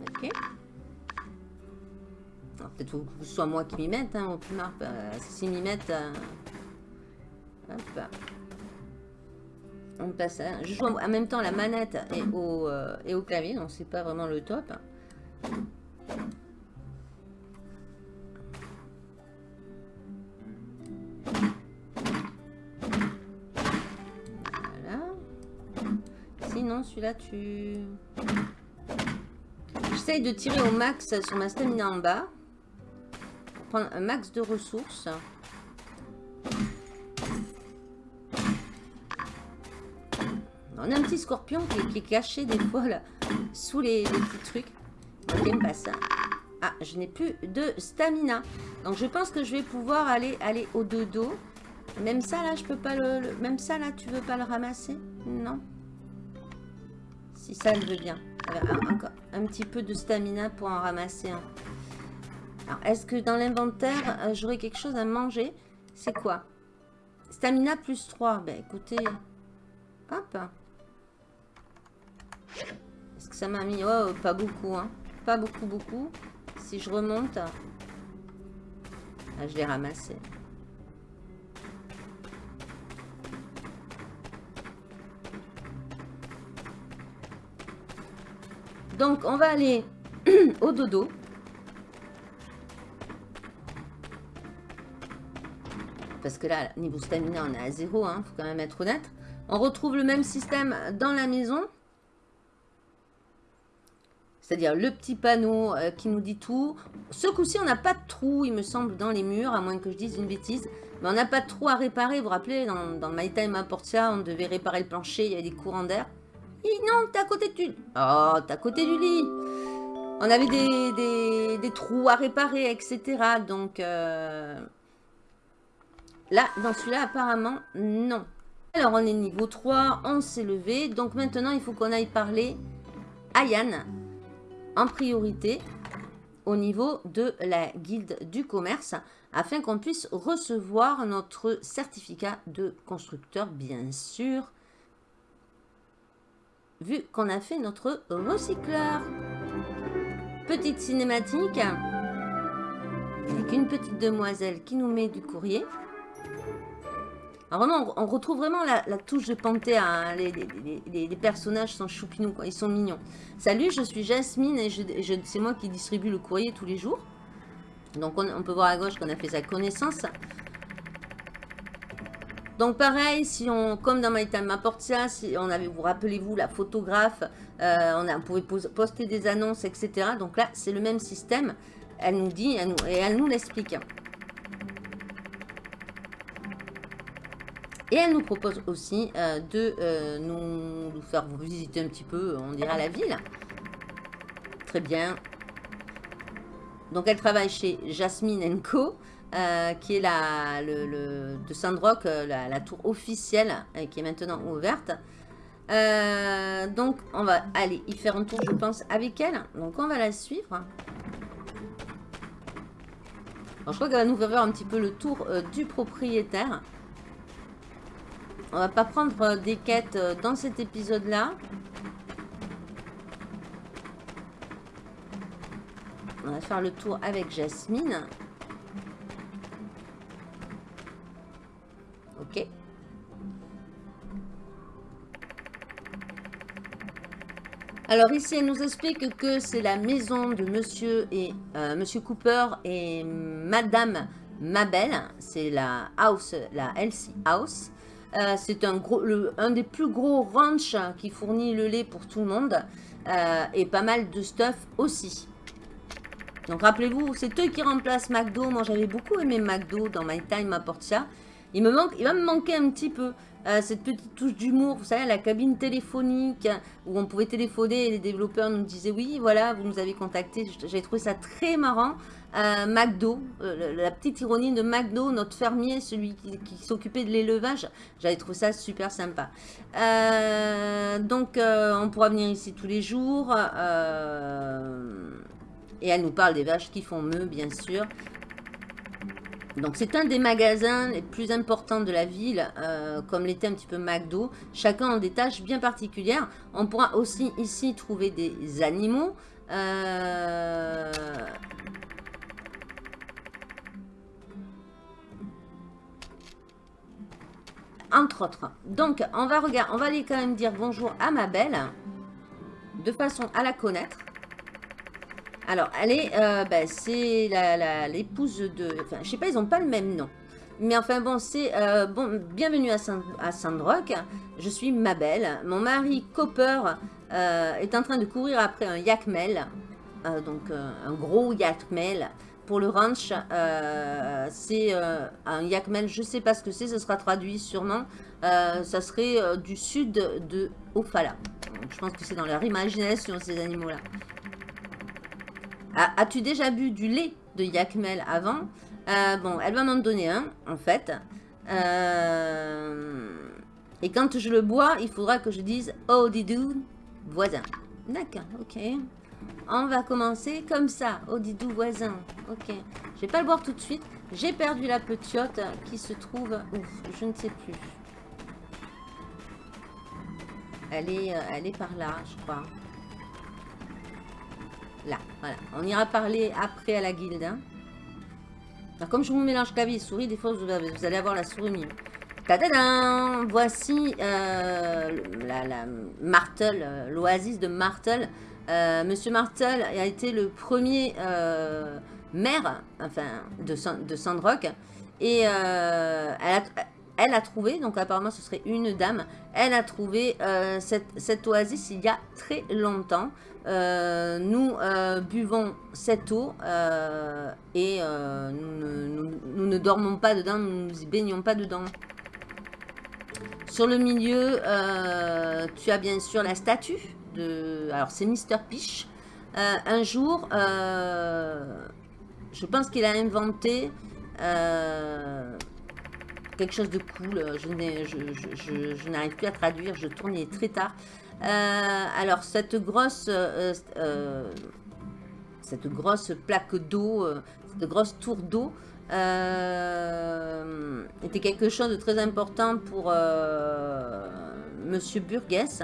Ok. Peut-être que ce soit moi qui m'y mette, hein, au plus marre. si m'y mettent... hop on passe Je joue en même temps la manette et au, euh, et au clavier, donc c'est pas vraiment le top. Celui-là, tu... J'essaye de tirer au max sur ma stamina en bas. Pour prendre un max de ressources. On a un petit scorpion qui, est caché des fois là, sous les, petits trucs. Ok, pas ça. Ah, je n'ai plus de stamina. Donc je pense que je vais pouvoir aller, aller au dodo. Même ça là, je peux pas le, Même ça là, tu veux pas le ramasser? Non. Si ça le veut bien. encore un petit peu de stamina pour en ramasser un. Est-ce que dans l'inventaire, euh, j'aurai quelque chose à manger? C'est quoi? Stamina plus 3. Ben écoutez... Hop. Est-ce que ça m'a mis... Oh, pas beaucoup, hein. Pas beaucoup, beaucoup. Si je remonte... Ah, je l'ai ramassé. Donc, on va aller au dodo. Parce que là, niveau stamina, on est à zéro. Hein, faut quand même être honnête. On retrouve le même système dans la maison. C'est-à-dire le petit panneau euh, qui nous dit tout. Ce coup-ci, on n'a pas de trou, il me semble, dans les murs, à moins que je dise une bêtise. Mais on n'a pas de trou à réparer. Vous vous rappelez, dans, dans My Time Portia, on devait réparer le plancher, il y avait des courants d'air. Non, t'es à côté du... Oh, t'es à côté du lit On avait des, trous à réparer, etc. Donc, euh, là, dans celui-là, apparemment, non. Alors, on est niveau 3, on s'est levé. Donc, maintenant, il faut qu'on aille parler à Yann en priorité au niveau de la guilde du commerce afin qu'on puisse recevoir notre certificat de constructeur, bien sûr, vu qu'on a fait notre recycleur. Petite cinématique avec une petite demoiselle qui nous met du courrier. Alors vraiment, on, retrouve vraiment la, touche de Panthéa. Hein. Les, personnages sont choupinous, quoi. ils sont mignons. Salut, je suis Jasmine et c'est moi qui distribue le courrier tous les jours. Donc on, peut voir à gauche qu'on a fait sa connaissance. Donc pareil, si on, comme dans My Time Portia, si on avait, vous rappelez-vous, la photographe, euh, on, a, pouvait poster des annonces, etc. Donc là, c'est le même système. Elle nous dit et elle nous l'explique. Et elle nous propose aussi euh, de euh, nous, faire visiter un petit peu, on dirait, la ville. Très bien. Donc, elle travaille chez Jasmine Co. Euh, qui est la, de Sandrock, la, la, tour officielle, qui est maintenant ouverte. donc, on va aller y faire un tour, je pense, avec elle. Donc, on va la suivre. Alors, je crois qu'elle va nous faire un petit peu le tour du propriétaire. On va pas prendre euh, des quêtes euh, dans cet épisode-là. On va faire le tour avec Jasmine. Alors ici, elle nous explique que c'est la maison de Monsieur et euh, Monsieur Cooper et Madame Mabel. C'est la house, la Elsie House. Euh, c'est un, un des plus gros ranchs qui fournit le lait pour tout le monde. Euh, et pas mal de stuff aussi. Donc rappelez-vous, c'est eux qui remplacent McDo. Moi j'avais beaucoup aimé McDo dans My Time à Portia. Il, me manque, il va me manquer un petit peu. Euh, cette petite touche d'humour, vous savez, la cabine téléphonique où on pouvait téléphoner et les développeurs nous disaient oui, voilà, vous nous avez contacté. J'ai trouvé ça très marrant. Euh, McDo, euh, la petite ironie de McDo, notre fermier, celui qui, s'occupait de l'élevage, j'avais trouvé ça super sympa. donc, on pourra venir ici tous les jours. et elle nous parle des vaches qui font mieux, bien sûr. Donc c'est un des magasins les plus importants de la ville, euh, comme l'était un petit peu McDo. Chacun a des tâches bien particulières. On pourra aussi ici trouver des animaux. Euh, entre autres. Donc on va, regarder, on va aller quand même dire bonjour à ma belle, de façon à la connaître. Alors, elle euh, ben, c'est l'épouse de... Enfin, je sais pas, ils n'ont pas le même nom. Mais enfin bon, c'est... Euh, bon, bienvenue à, Saint, à Sandrock. Je suis Mabel. Mon mari, Copper, euh, est en train de courir après un yakmel. donc, un gros yakmel. Pour le ranch, c'est un yakmel, je sais pas ce que c'est, ce sera traduit sûrement. ça serait du sud de Ophala. je pense que c'est dans leur imagination, ces animaux-là. As-tu déjà bu du lait de Yakmel avant euh, Bon, elle va m'en donner un, en fait. Euh, et quand je le bois, il faudra que je dise « Oh, didou, voisin ». D'accord, ok. On va commencer comme ça. Oh, didou, voisin. Ok. Je vais pas le boire tout de suite. J'ai perdu la petite qui se trouve... Ouf, je ne sais plus. Elle est, euh, elle est par là, je crois. Là, voilà. On ira parler après à la guilde. Hein. Alors, comme je vous mélange clavier et souris, des fois, vous, allez avoir la souris mime. Tadadam Voici euh, la, Martel, euh, l'oasis de Martel. Euh, Monsieur Martel a été le premier maire enfin, de, de Sandrock. Et elle a, elle, a, trouvé, donc apparemment ce serait une dame, elle a trouvé cette, cette oasis il y a très longtemps. Euh, nous euh, buvons cette eau euh, et nous ne, dormons pas dedans, nous ne nous baignons pas dedans. Sur le milieu, tu as bien sûr la statue de... Alors c'est Mr. Peach. un jour, je pense qu'il a inventé quelque chose de cool. Je, je n'arrive plus à traduire, je tourne, très tard. Euh, alors, cette grosse, euh, euh, cette grosse plaque d'eau, cette grosse tour d'eau, était quelque chose de très important pour Monsieur Burgess.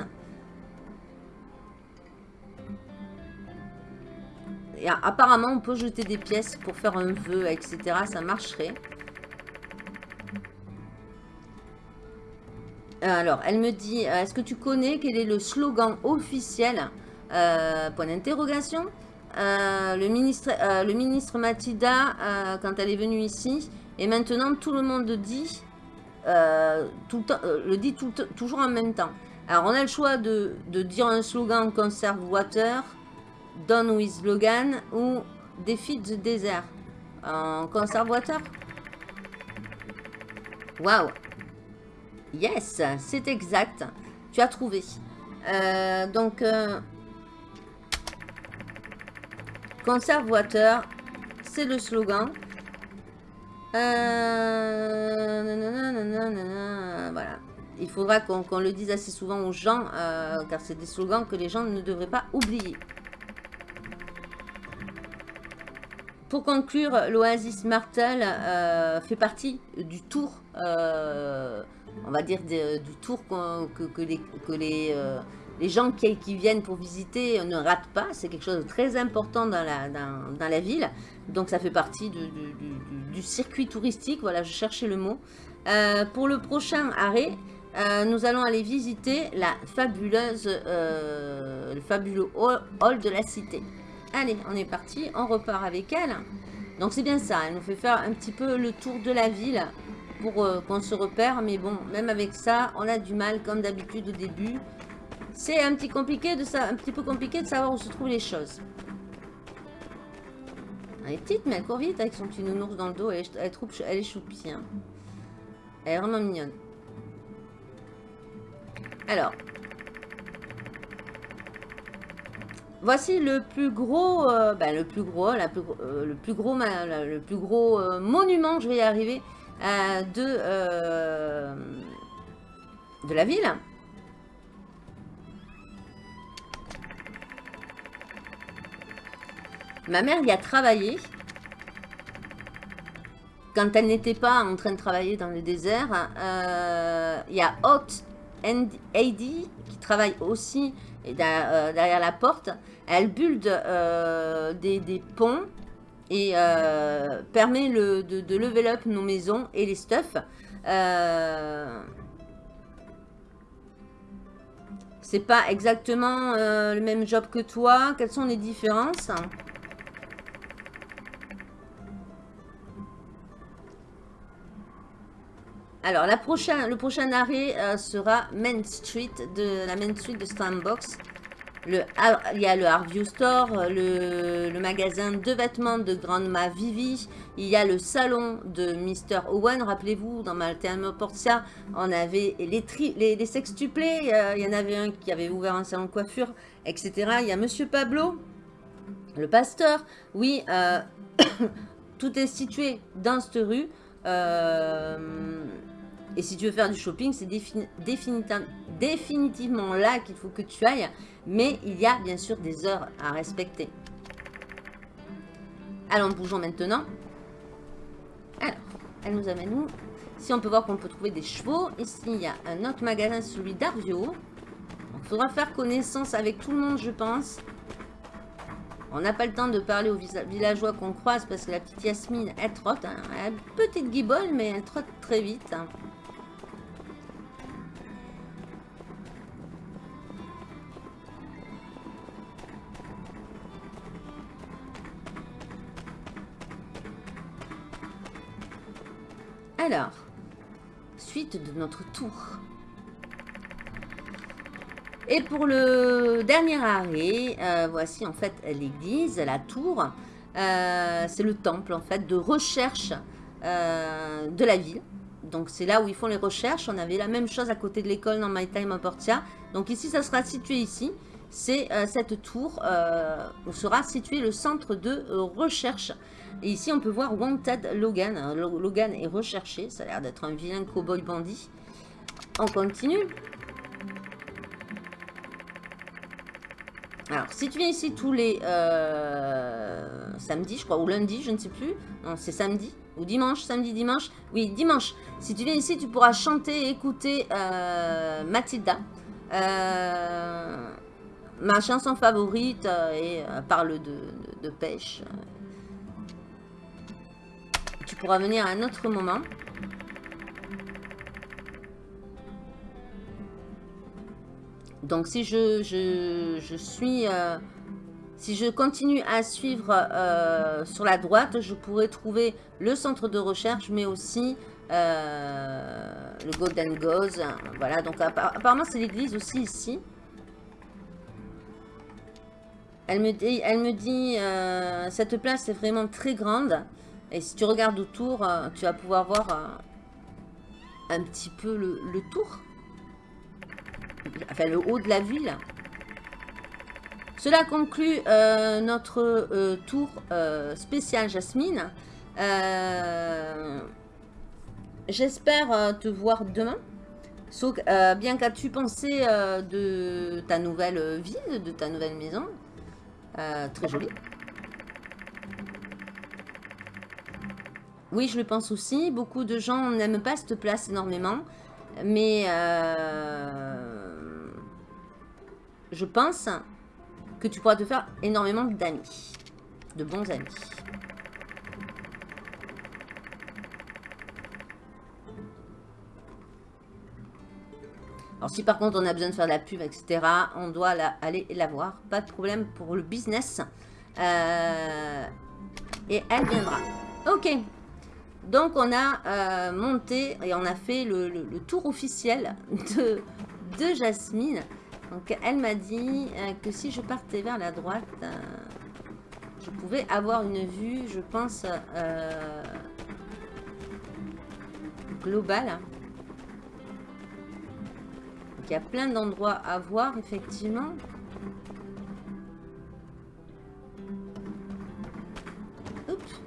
Et apparemment, on peut jeter des pièces pour faire un vœu, etc. Ça marcherait. Alors, elle me dit, euh, est-ce que tu connais quel est le slogan officiel euh, Point d'interrogation? Euh, le, ministre, Mathilda, quand elle est venue ici, et maintenant tout le monde le dit toujours en même temps. Alors, on a le choix de, dire un slogan Conserve Water, Done with Logan ou Defeat the Desert. En Conserve Water Waouh Yes, c'est exact. Tu as trouvé. Euh, donc, euh, c'est le slogan. Euh, voilà. Il faudra qu'on le dise assez souvent aux gens, car c'est des slogans que les gens ne devraient pas oublier. Pour conclure, l'Oasis Martel fait partie du tour on va dire, du tour que, les, euh, gens qui, viennent pour visiter ne ratent pas. C'est quelque chose de très important dans la, ville. Donc ça fait partie du, circuit touristique. Voilà, je cherchais le mot. Euh, pour le prochain arrêt, euh, nous allons aller visiter la fabuleuse, le fabuleux hall de la cité. Allez, on est parti, on repart avec elle. Donc c'est bien ça, elle nous fait faire un petit peu le tour de la ville pour euh, qu'on se repère. Mais bon, même avec ça, on a du mal comme d'habitude au début. C'est un petit un petit peu compliqué de savoir où se trouvent les choses. Elle est petite, mais elle court vite avec son petit nounours dans le dos. Elle est, elle elle est choupie. Hein. Elle est vraiment mignonne. Alors. Voici le plus gros, euh, ben, le plus gros, euh, le plus gros, le plus gros euh, monument, je vais y arriver, de, de la ville. Ma mère y a travaillé quand elle n'était pas en train de travailler dans le désert. Il y a Hot AD qui travaille aussi derrière, la porte. Elle build euh, des, ponts et euh, permet de, level up nos maisons et les stuff. c'est pas exactement le même job que toi. Quelles sont les différences? Alors, la prochaine, le prochain arrêt euh, sera Main Street, de la Main Street de Sandbox. Le, il y a le Harvey Store, le, magasin de vêtements de Grandma Vivi. Il y a le salon de Mr. Owen. Rappelez-vous, dans Malterne Portia, on avait les, tri. Euh, il y en avait un qui avait ouvert un salon de coiffure, etc. Il y a Monsieur Pablo, le pasteur. Oui, euh, tout est situé dans cette rue. Euh, et si tu veux faire du shopping, c'est définitivement là qu'il faut que tu ailles. Mais il y a bien sûr des heures à respecter. Allons, bougeons maintenant. Alors, elle nous amène où? Si on peut voir qu'on peut trouver des chevaux. Ici, il y a un autre magasin, celui d'Arvio. Il faudra faire connaissance avec tout le monde, je pense. On n'a pas le temps de parler aux villageois qu'on croise parce que la petite Yasmine, elle trotte. Hein. Elle petite guibole, mais elle trotte très vite. Hein. Alors, suite de notre tour. Et pour le dernier arrêt, euh, voici en fait l'église, la tour. Euh, c'est le temple en fait de recherche euh, de la ville. Donc c'est là où ils font les recherches. On avait la même chose à côté de l'école dans My Time à Portia. Donc ici, ça sera situé ici. C'est cette tour où sera situé le centre de recherche et ici, on peut voir Wanted Logan. Logan est recherché. Ça a l'air d'être un vilain cowboy bandit. On continue. Alors, si tu viens ici tous les euh, samedis, je crois, ou lundi, je ne sais plus. Non, c'est samedi. Ou dimanche, samedi, dimanche. Oui, dimanche. Si tu viens ici, tu pourras chanter et écouter euh, Mathilda. Euh, ma chanson favorite et parle de pêche tu pourras venir à un autre moment. Donc si je, je, suis... Euh, si je continue à suivre euh, sur la droite, je pourrais trouver le centre de recherche, mais aussi euh, le Golden Gauze. Voilà, donc apparemment c'est l'église aussi ici. Elle me dit, dit cette place est vraiment très grande. Et si tu regardes autour, euh, tu vas pouvoir voir euh, un petit peu le, tour. Enfin, le haut de la ville. Cela conclut euh, notre tour spécial Jasmine. J'espère te voir demain. Bien qu'as-tu pensé de ta nouvelle ville, de ta nouvelle maison Très jolie. Oui, je le pense aussi. Beaucoup de gens n'aiment pas cette place énormément. Mais euh, je pense que tu pourras te faire énormément d'amis. De bons amis. Alors si par contre on a besoin de faire de la pub, etc., on doit aller la voir. Pas de problème pour le business. Euh, et elle viendra. Ok, donc on a euh, monté et on a fait le, tour officiel de, Jasmine. Donc elle m'a dit euh, que si je partais vers la droite, je pouvais avoir une vue, je pense, globale. Il y a plein d'endroits à voir, effectivement. Oups.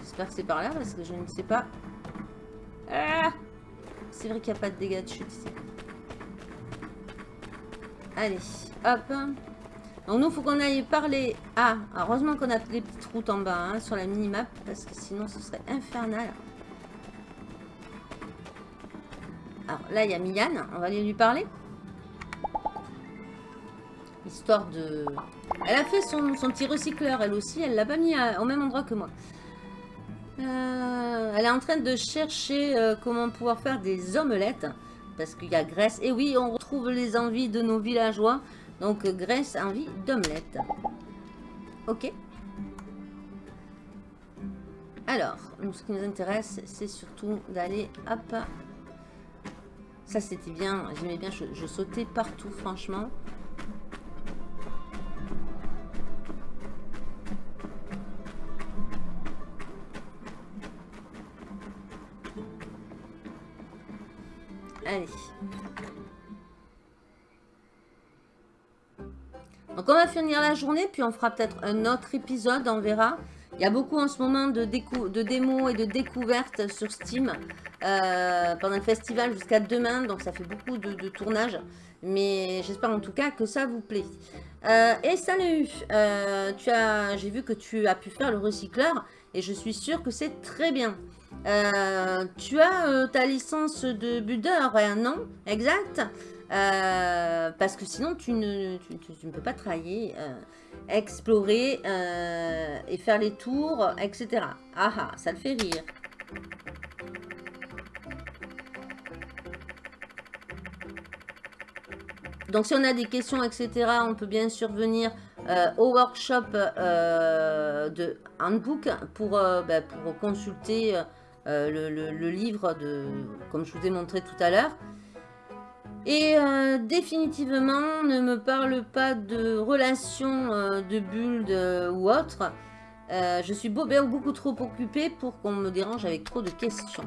J'espère que c'est par là, parce que je ne sais pas. Ah c'est vrai qu'il n'y a pas de dégâts de chute ici. Allez, hop. Donc nous, faut qu'on aille parler. Ah, heureusement qu'on a les petites routes en bas hein, sur la mini-map, parce que sinon ce serait infernal. Là, il y a Mian, on va lui parler. Histoire de... Elle a fait son, petit recycleur, elle aussi, elle l'a pas mis au même endroit que moi. Euh, elle est en train de chercher euh, comment pouvoir faire des omelettes. Parce qu'il y a Grèce. Et oui, on retrouve les envies de nos villageois. Donc Grèce, envie d'omelettes. Ok. Alors, ce qui nous intéresse, c'est surtout d'aller... Hop. Ça, c'était bien. J'aimais bien. je sautais partout, franchement. Allez. Donc on va finir la journée, puis on fera peut-être un autre épisode, on verra. Il y a beaucoup en ce moment de, de démos et de découvertes sur Steam euh, pendant le festival jusqu'à demain, donc ça fait beaucoup de, de tournages. Mais j'espère en tout cas que ça vous plaît. Euh, et salut, euh, j'ai vu que tu as pu faire le recycleur et je suis sûre que c'est très bien. Tu as ta licence de budeur, hein, non? Exact Parce que sinon, tu ne, tu, ne, peux pas travailler, explorer et faire les tours, etc. Ah ah, ça le fait rire. Donc, si on a des questions, etc., on peut bien sûr venir au workshop de Handbook pour, bah, pour consulter euh, le, livre, de, comme je vous ai montré tout à l'heure. Et euh, définitivement, ne me parle pas de relations euh, de build ou autre. je suis beaucoup trop occupée pour qu'on me dérange avec trop de questions.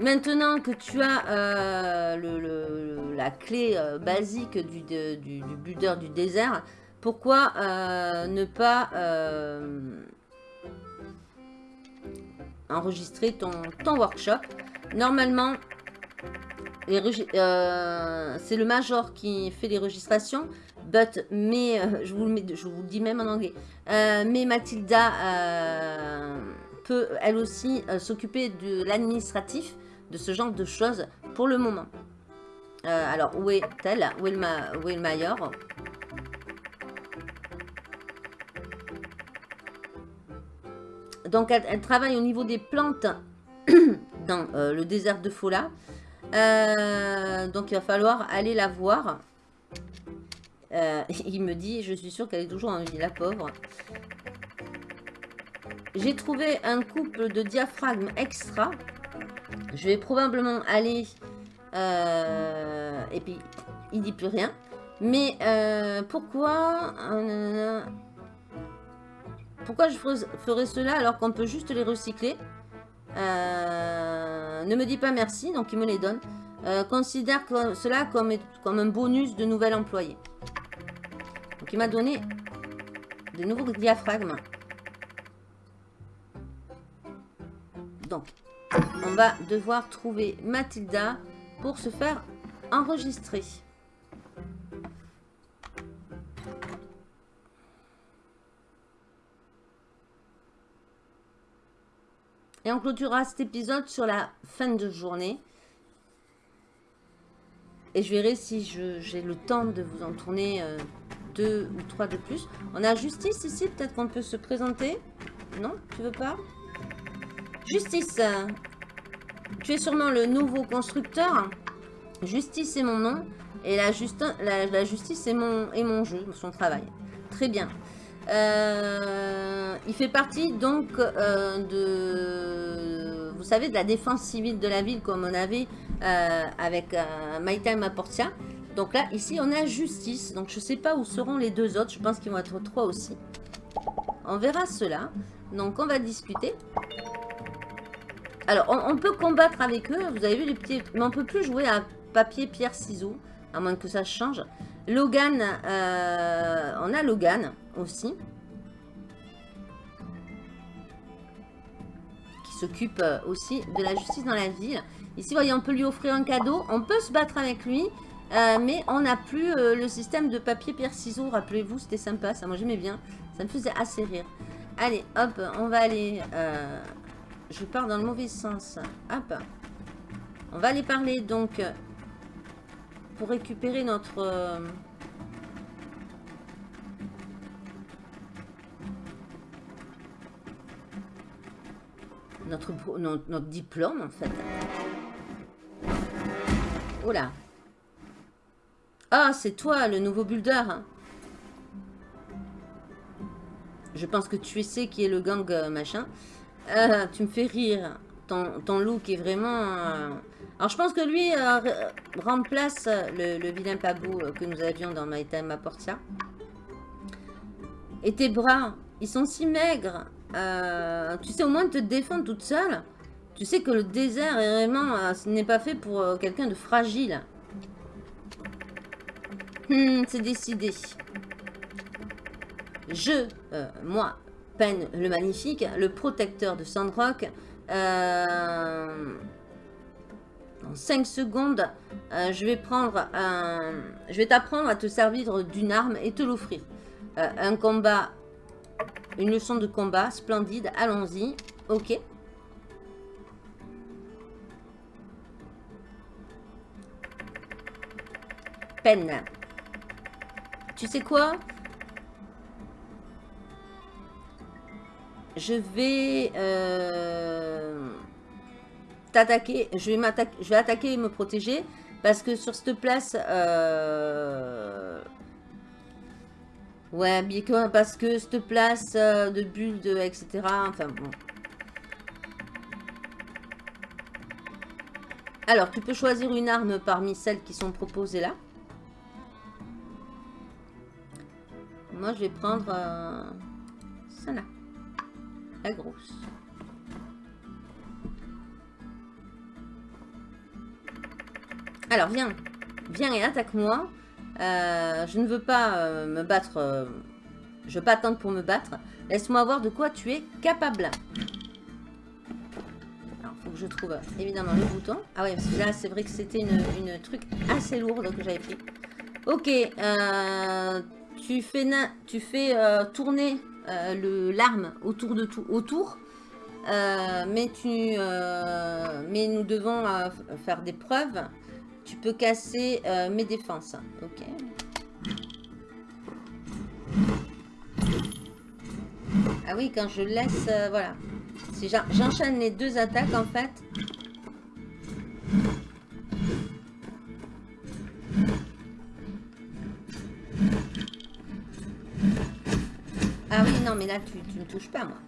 Maintenant que tu as la clé basique du, du, du, builder du désert, pourquoi ne pas enregistrer ton workshop? Normalement, euh, c'est le major qui fait les registrations. But, mais, euh, je, vous le je vous dis même en anglais. Euh, mais Mathilda peut, elle aussi, s'occuper de l'administratif, de ce genre de choses pour le moment. alors, où est-elle? Où, est le major Donc, elle, travaille au niveau des plantes dans le désert de Fola. Euh, donc, il va falloir aller la voir. Euh, il me dit, je suis sûre qu'elle est toujours en vie, la pauvre. J'ai trouvé un couple de diaphragmes extra. Je vais probablement aller... et puis, il dit plus rien. Mais pourquoi pourquoi je ferais cela alors qu'on peut juste les recycler? Euh, Ne me dis pas merci, donc il me les donne. Euh, considère cela comme, comme un bonus de nouvel employé. Donc il m'a donné des nouveaux diaphragmes. Donc, on va devoir trouver Mathilda pour se faire enregistrer. Et on clôturera cet épisode sur la fin de journée. Et je verrai si j'ai le temps de vous en tourner euh, deux ou trois de plus. On a Justice ici, peut-être qu'on peut se présenter. Non, tu veux pas? Justice, tu es sûrement le nouveau constructeur. Justice est mon nom. Et la, justice est mon, est mon jeu, son travail. Très bien. Euh, il fait partie donc euh, de, vous savez, de la défense civile de la ville comme on avait euh, avec Maïta Maportia. Donc là, ici, on a justice. Donc je ne sais pas où seront les deux autres. Je pense qu'ils vont être trois aussi. On verra cela. Donc on va discuter. Alors, on, peut combattre avec eux. Vous avez vu les petits... Mais on peut plus jouer à papier, pierre, ciseaux. À moins que ça change. Logan, euh, on a Logan aussi. Qui s'occupe euh, aussi de la justice dans la ville. Ici, voyez, on peut lui offrir un cadeau. On peut se battre avec lui. Euh, mais on n'a plus le système de papier, pierre, ciseaux. Rappelez-vous, c'était sympa. Ça, moi, j'aimais bien. Ça me faisait assez rire. Allez, hop, on va aller... je pars dans le mauvais sens. Hop. On va aller parler, donc, pour récupérer notre... Euh, notre, notre, diplôme, en fait. Oh là. Ah, c'est toi, le nouveau builder. Hein. Je pense que tu sais qui est le gang euh, machin. Euh, tu me fais rire. Ton, ton look est vraiment... Alors, je pense que lui euh, remplace le, vilain pabou euh, que nous avions dans à Portia. Et tes bras, ils sont si maigres. Euh, tu sais au moins te défendre toute seule. Tu sais que le désert est vraiment... ce n'est pas fait pour quelqu'un de fragile. Hmm, c'est décidé. Je, moi, Pen le Magnifique, le protecteur de Sandrock, euh, en 5 secondes, euh, je vais prendre. Je vais t'apprendre à te servir d'une arme et te l'offrir. Euh, un combat, une leçon de combat, splendide, allons-y. Ok. Peine. Tu sais quoi? Je vais... Euh attaquer, je vais, je vais attaquer et me protéger. Parce que sur cette place... Euh... Ouais, bien que, parce que cette place euh, de bulles, de, etc. Enfin bon. Alors, tu peux choisir une arme parmi celles qui sont proposées là. Moi, je vais prendre euh, celle-là. La grosse. Alors, viens. Viens et attaque-moi. Euh, je ne veux pas euh, me battre. Euh, je veux pas attendre pour me battre. Laisse-moi voir de quoi tu es capable. Alors, faut que je trouve évidemment le bouton. Ah ouais, parce que là, c'est vrai que c'était une, truc assez lourde que j'avais pris. Ok. tu fais, tu fais tourner l'arme autour de tout. Autour. mais, tu, mais nous devons faire des preuves tu peux casser euh, mes défenses. Ok. Ah oui, quand je laisse... Euh, voilà. Si j'enchaîne les deux attaques, en fait... Ah oui, non, mais là, tu ne me touches pas, moi.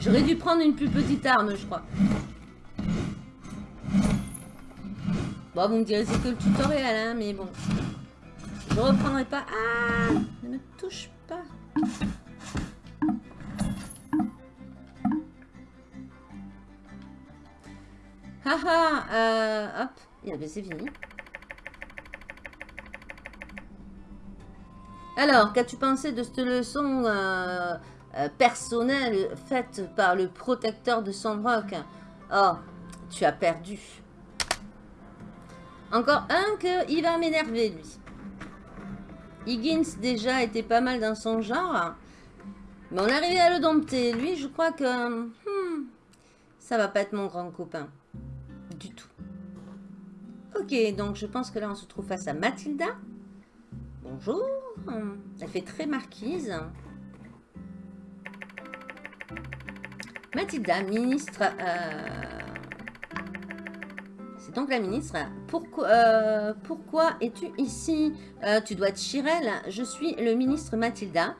J'aurais dû prendre une plus petite arme, je crois. Bon, vous me direz, c'est que le tutoriel, hein, mais bon. Je reprendrai pas. Ah Ne me touche pas. Haha, euh, hop, c'est fini. Alors, qu'as-tu pensé de cette leçon euh, euh, personnel faite par le protecteur de Sandrock. Oh, tu as perdu. Encore un que il va m'énerver, lui. Higgins, déjà, était pas mal dans son genre. Mais on est arrivé à le dompter. Lui, je crois que... Hmm, ça va pas être mon grand copain. Du tout. Ok, donc je pense que là, on se trouve face à Mathilda. Bonjour. Elle fait très marquise. Mathilda, ministre... Euh, c'est donc la ministre. Pourquoi, euh, es-tu ici? Euh, Tu dois être Chirel. Je suis le ministre Mathilda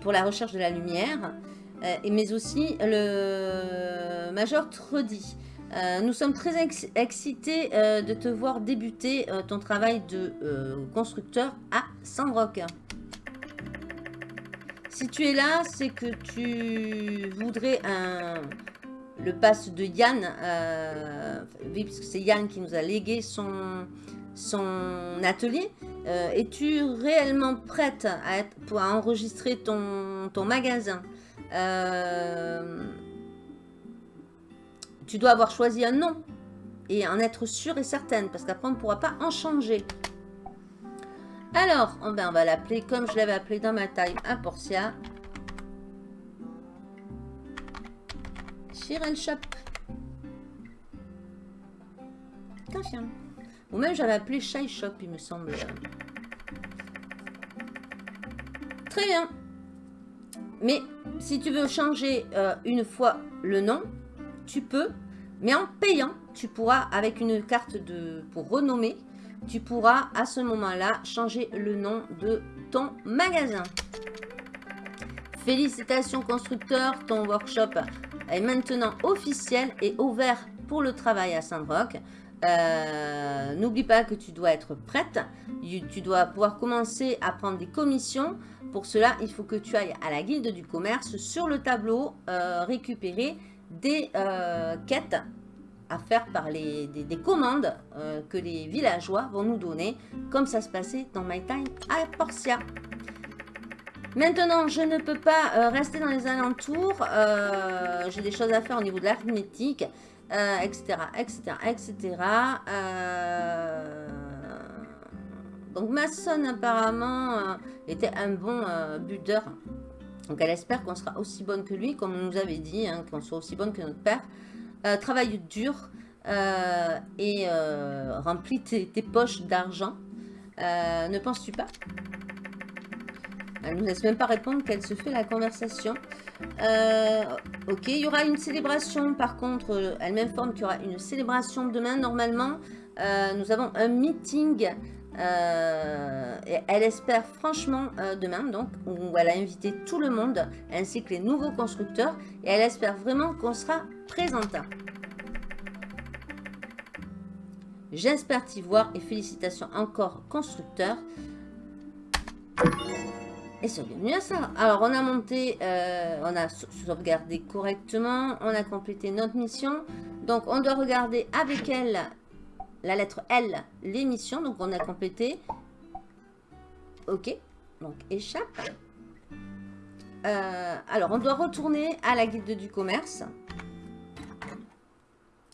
pour la recherche de la lumière, mais aussi le major Trudy. nous sommes très excités de te voir débuter ton travail de constructeur à Sandrock. Si tu es là, c'est que tu voudrais le pass de Yann. Euh, oui, puisque c'est Yann qui nous a légué son, atelier. Euh, Es-tu réellement prête à, enregistrer ton, ton magasin? Euh, Tu dois avoir choisi un nom et en être sûre et certaine, parce qu'après on ne pourra pas en changer. Alors, on va l'appeler comme je l'avais appelé dans ma taille, un Portia. Shirel Shop. Ou même j'avais appelé Shy Shop, il me semble. Très bien. Mais si tu veux changer euh, une fois le nom, tu peux. Mais en payant, tu pourras, avec une carte de pour renommer, tu pourras à ce moment-là changer le nom de ton magasin. Félicitations constructeur, ton workshop est maintenant officiel et ouvert pour le travail à Saint-Roch. Euh, n'oublie pas que tu dois être prête. Tu dois pouvoir commencer à prendre des commissions. Pour cela, il faut que tu ailles à la guilde du commerce sur le tableau euh, récupérer des euh, quêtes à faire par les, des, commandes que les villageois vont nous donner, comme ça se passait dans My Time à Portia. Maintenant, je ne peux pas rester dans les alentours. J'ai des choses à faire au niveau de l'arithmétique etc., etc., etc. donc Mason apparemment euh, était un bon euh, buteur. Donc elle espère qu'on sera aussi bonne que lui, comme on nous avait dit, hein, qu'on soit aussi bonne que notre père. Euh, travaille dur et remplit tes, tes poches d'argent. ne penses-tu pas? Elle ne nous laisse même pas répondre qu'elle se fait la conversation. Euh, ok, il y aura une célébration. Par contre, euh, elle m'informe qu'il y aura une célébration demain. Normalement, euh, nous avons un meeting. Et elle espère franchement demain, donc, où elle a invité tout le monde, ainsi que les nouveaux constructeurs. Et elle espère vraiment qu'on sera présent. J'espère t'y voir et félicitations encore constructeurs. Et c'est bienvenue à ça. Alors, on a monté, euh, on a sauvegardé correctement, on a complété notre mission. Donc, on doit regarder avec elle, la lettre L, les missions. Donc, on a complété. Ok. Donc, échappe. Euh, alors, on doit retourner à la guilde du commerce.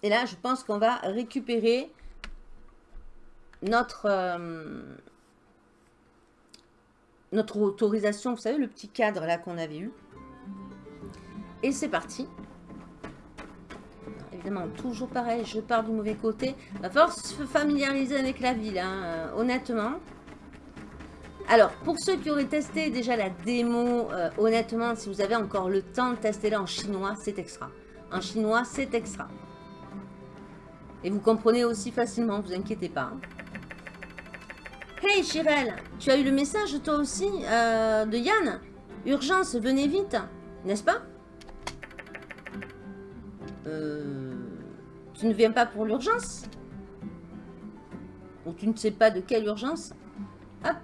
Et là, je pense qu'on va récupérer notre... Euh, notre autorisation, vous savez, le petit cadre là qu'on avait eu. Et c'est parti. Toujours pareil, je pars du mauvais côté. Va falloir se familiariser avec la ville, hein, euh, honnêtement. Alors, pour ceux qui auraient testé déjà la démo, euh, honnêtement, si vous avez encore le temps là en chinois, c'est extra. En chinois, c'est extra. Et vous comprenez aussi facilement, vous inquiétez pas. Hein. Hey Chirel, tu as eu le message toi aussi euh, de Yann? Urgence, venez vite, n'est-ce pas? Euh, Tu ne viens pas pour l'urgence Ou tu ne sais pas de quelle urgence Hop.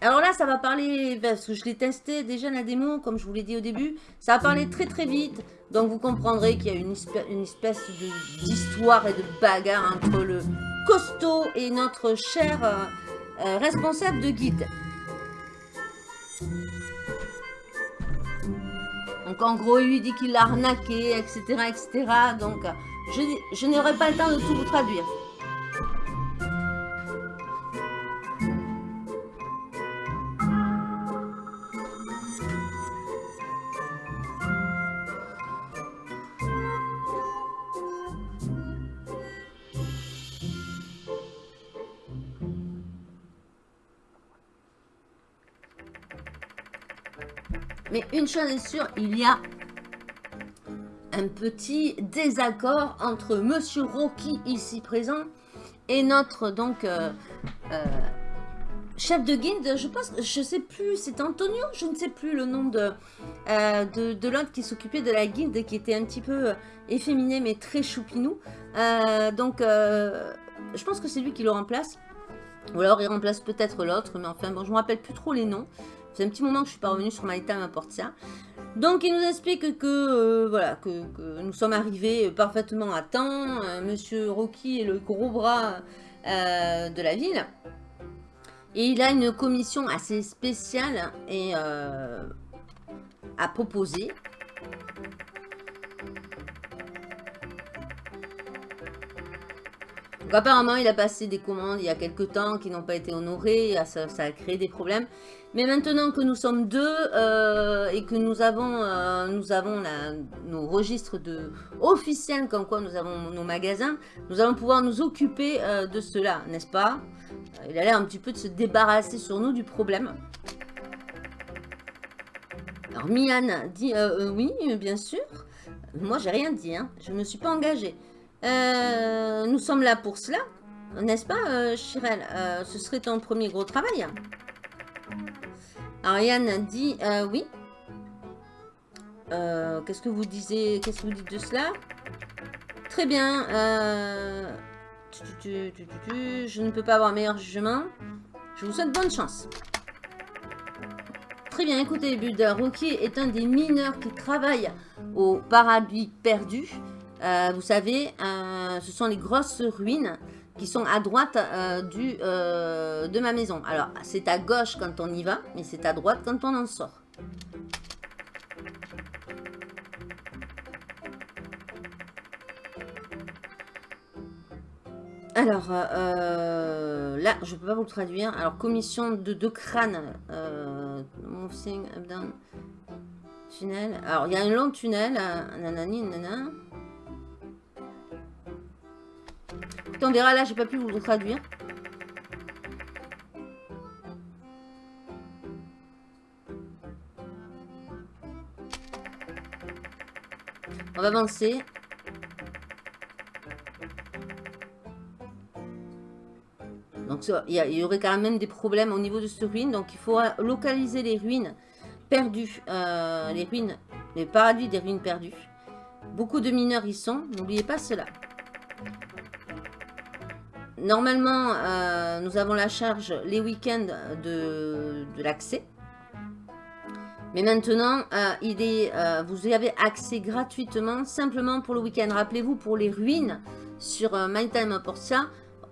Alors là, ça va parler, parce que je l'ai testé déjà la démo, comme je vous l'ai dit au début, ça va parler très très vite. Donc vous comprendrez qu'il y a une, espèce d'histoire et de bagarre entre le costaud et notre cher... Euh, euh, responsable de guide. Donc en gros, il lui dit qu'il l'a arnaqué, etc., etc. Donc je, je n'aurai pas le temps de tout vous traduire. une chose est sûre, il y a un petit désaccord entre Monsieur Rocky ici présent et notre donc euh, euh, chef de guilde. Je pense, je sais plus, c'est Antonio, je ne sais plus le nom de euh, de, de l'autre qui s'occupait de la guilde qui était un petit peu efféminé mais très choupinou. donc je pense que c'est lui qui le remplace. Ou alors il remplace peut-être l'autre, mais enfin bon, je me rappelle plus trop les noms. C'est un petit moment que je suis pas revenue sur à Portia. Donc, il nous explique que, euh, voilà, que, nous sommes arrivés parfaitement à temps. Euh, Monsieur Rocky est le gros bras de la ville. Et il a une commission assez spéciale et à proposer. Donc apparemment, il a passé des commandes il y a quelques temps qui n'ont pas été honorées, ça, a créé des problèmes. Mais maintenant que nous sommes deux euh, et que nous avons, euh, nous avons nos registres de, officiels comme quoi nous avons nos magasins, nous allons pouvoir nous occuper euh, de cela, n'est-ce pas? Il a l'air un petit peu de se débarrasser sur nous du problème. Alors Mian dit oui, bien sûr. Moi, j'ai rien dit, hein. je ne me suis pas engagée. Nous sommes là pour cela, n'est-ce pas, Chirel? Ce serait ton premier gros travail. Ariane dit oui. Qu'est-ce que vous disiez Qu'est-ce que vous dites de cela? Très bien. je ne peux pas avoir meilleur jugement. Je vous souhaite bonne chance. Très bien, écoutez, Buda Rocky est un des mineurs qui travaille au paradis perdu. Euh, vous savez, euh, ce sont les grosses ruines qui sont à droite euh, du, de ma maison. Alors, c'est à gauche quand on y va, mais c'est à droite quand on en sort. Alors, là, je ne peux pas vous le traduire. Alors, commission de deux crânes. moving up down. Tunnel. Alors, il y a un long tunnel. nanani, nanana. On verra là, j'ai pas pu vous le traduire. On va avancer. Donc il y, aurait quand même des problèmes au niveau de ce ruine. Donc il faut localiser les ruines perdues. Euh, les ruines, les paradis des ruines perdues. Beaucoup de mineurs y sont. N'oubliez pas cela. Normalement, euh, nous avons la charge les week-ends de, l'accès. Mais maintenant, euh, il est, euh, vous avez accès gratuitement simplement pour le week-end. Rappelez-vous, pour les ruines sur My Time Portia,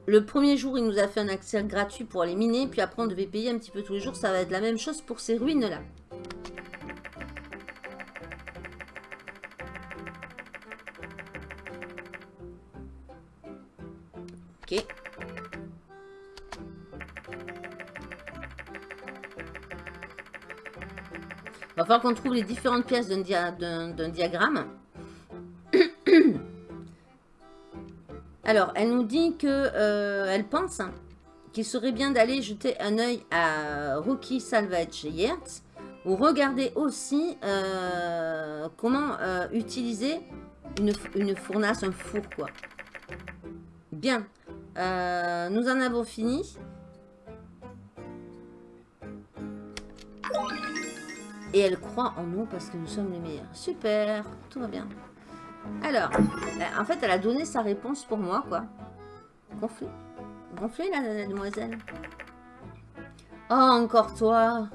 le premier jour, il nous a fait un accès gratuit pour les miner. Puis après, on devait payer un petit peu tous les jours. Ça va être la même chose pour ces ruines-là. Falloir qu'on trouve les différentes pièces d'un diagramme. Alors, elle nous dit que euh, elle pense qu'il serait bien d'aller jeter un œil à Rookie Salvage Yertz ou regarder aussi euh, comment euh, utiliser une, une, fournace, un four, quoi. Bien. Nous en avons fini. Et elle croit en nous parce que nous sommes les meilleurs. Super, tout va bien. Alors, euh, en fait, elle a donné sa réponse pour moi, quoi. Gonflé. Gonflé, la, demoiselle. Oh, encore toi.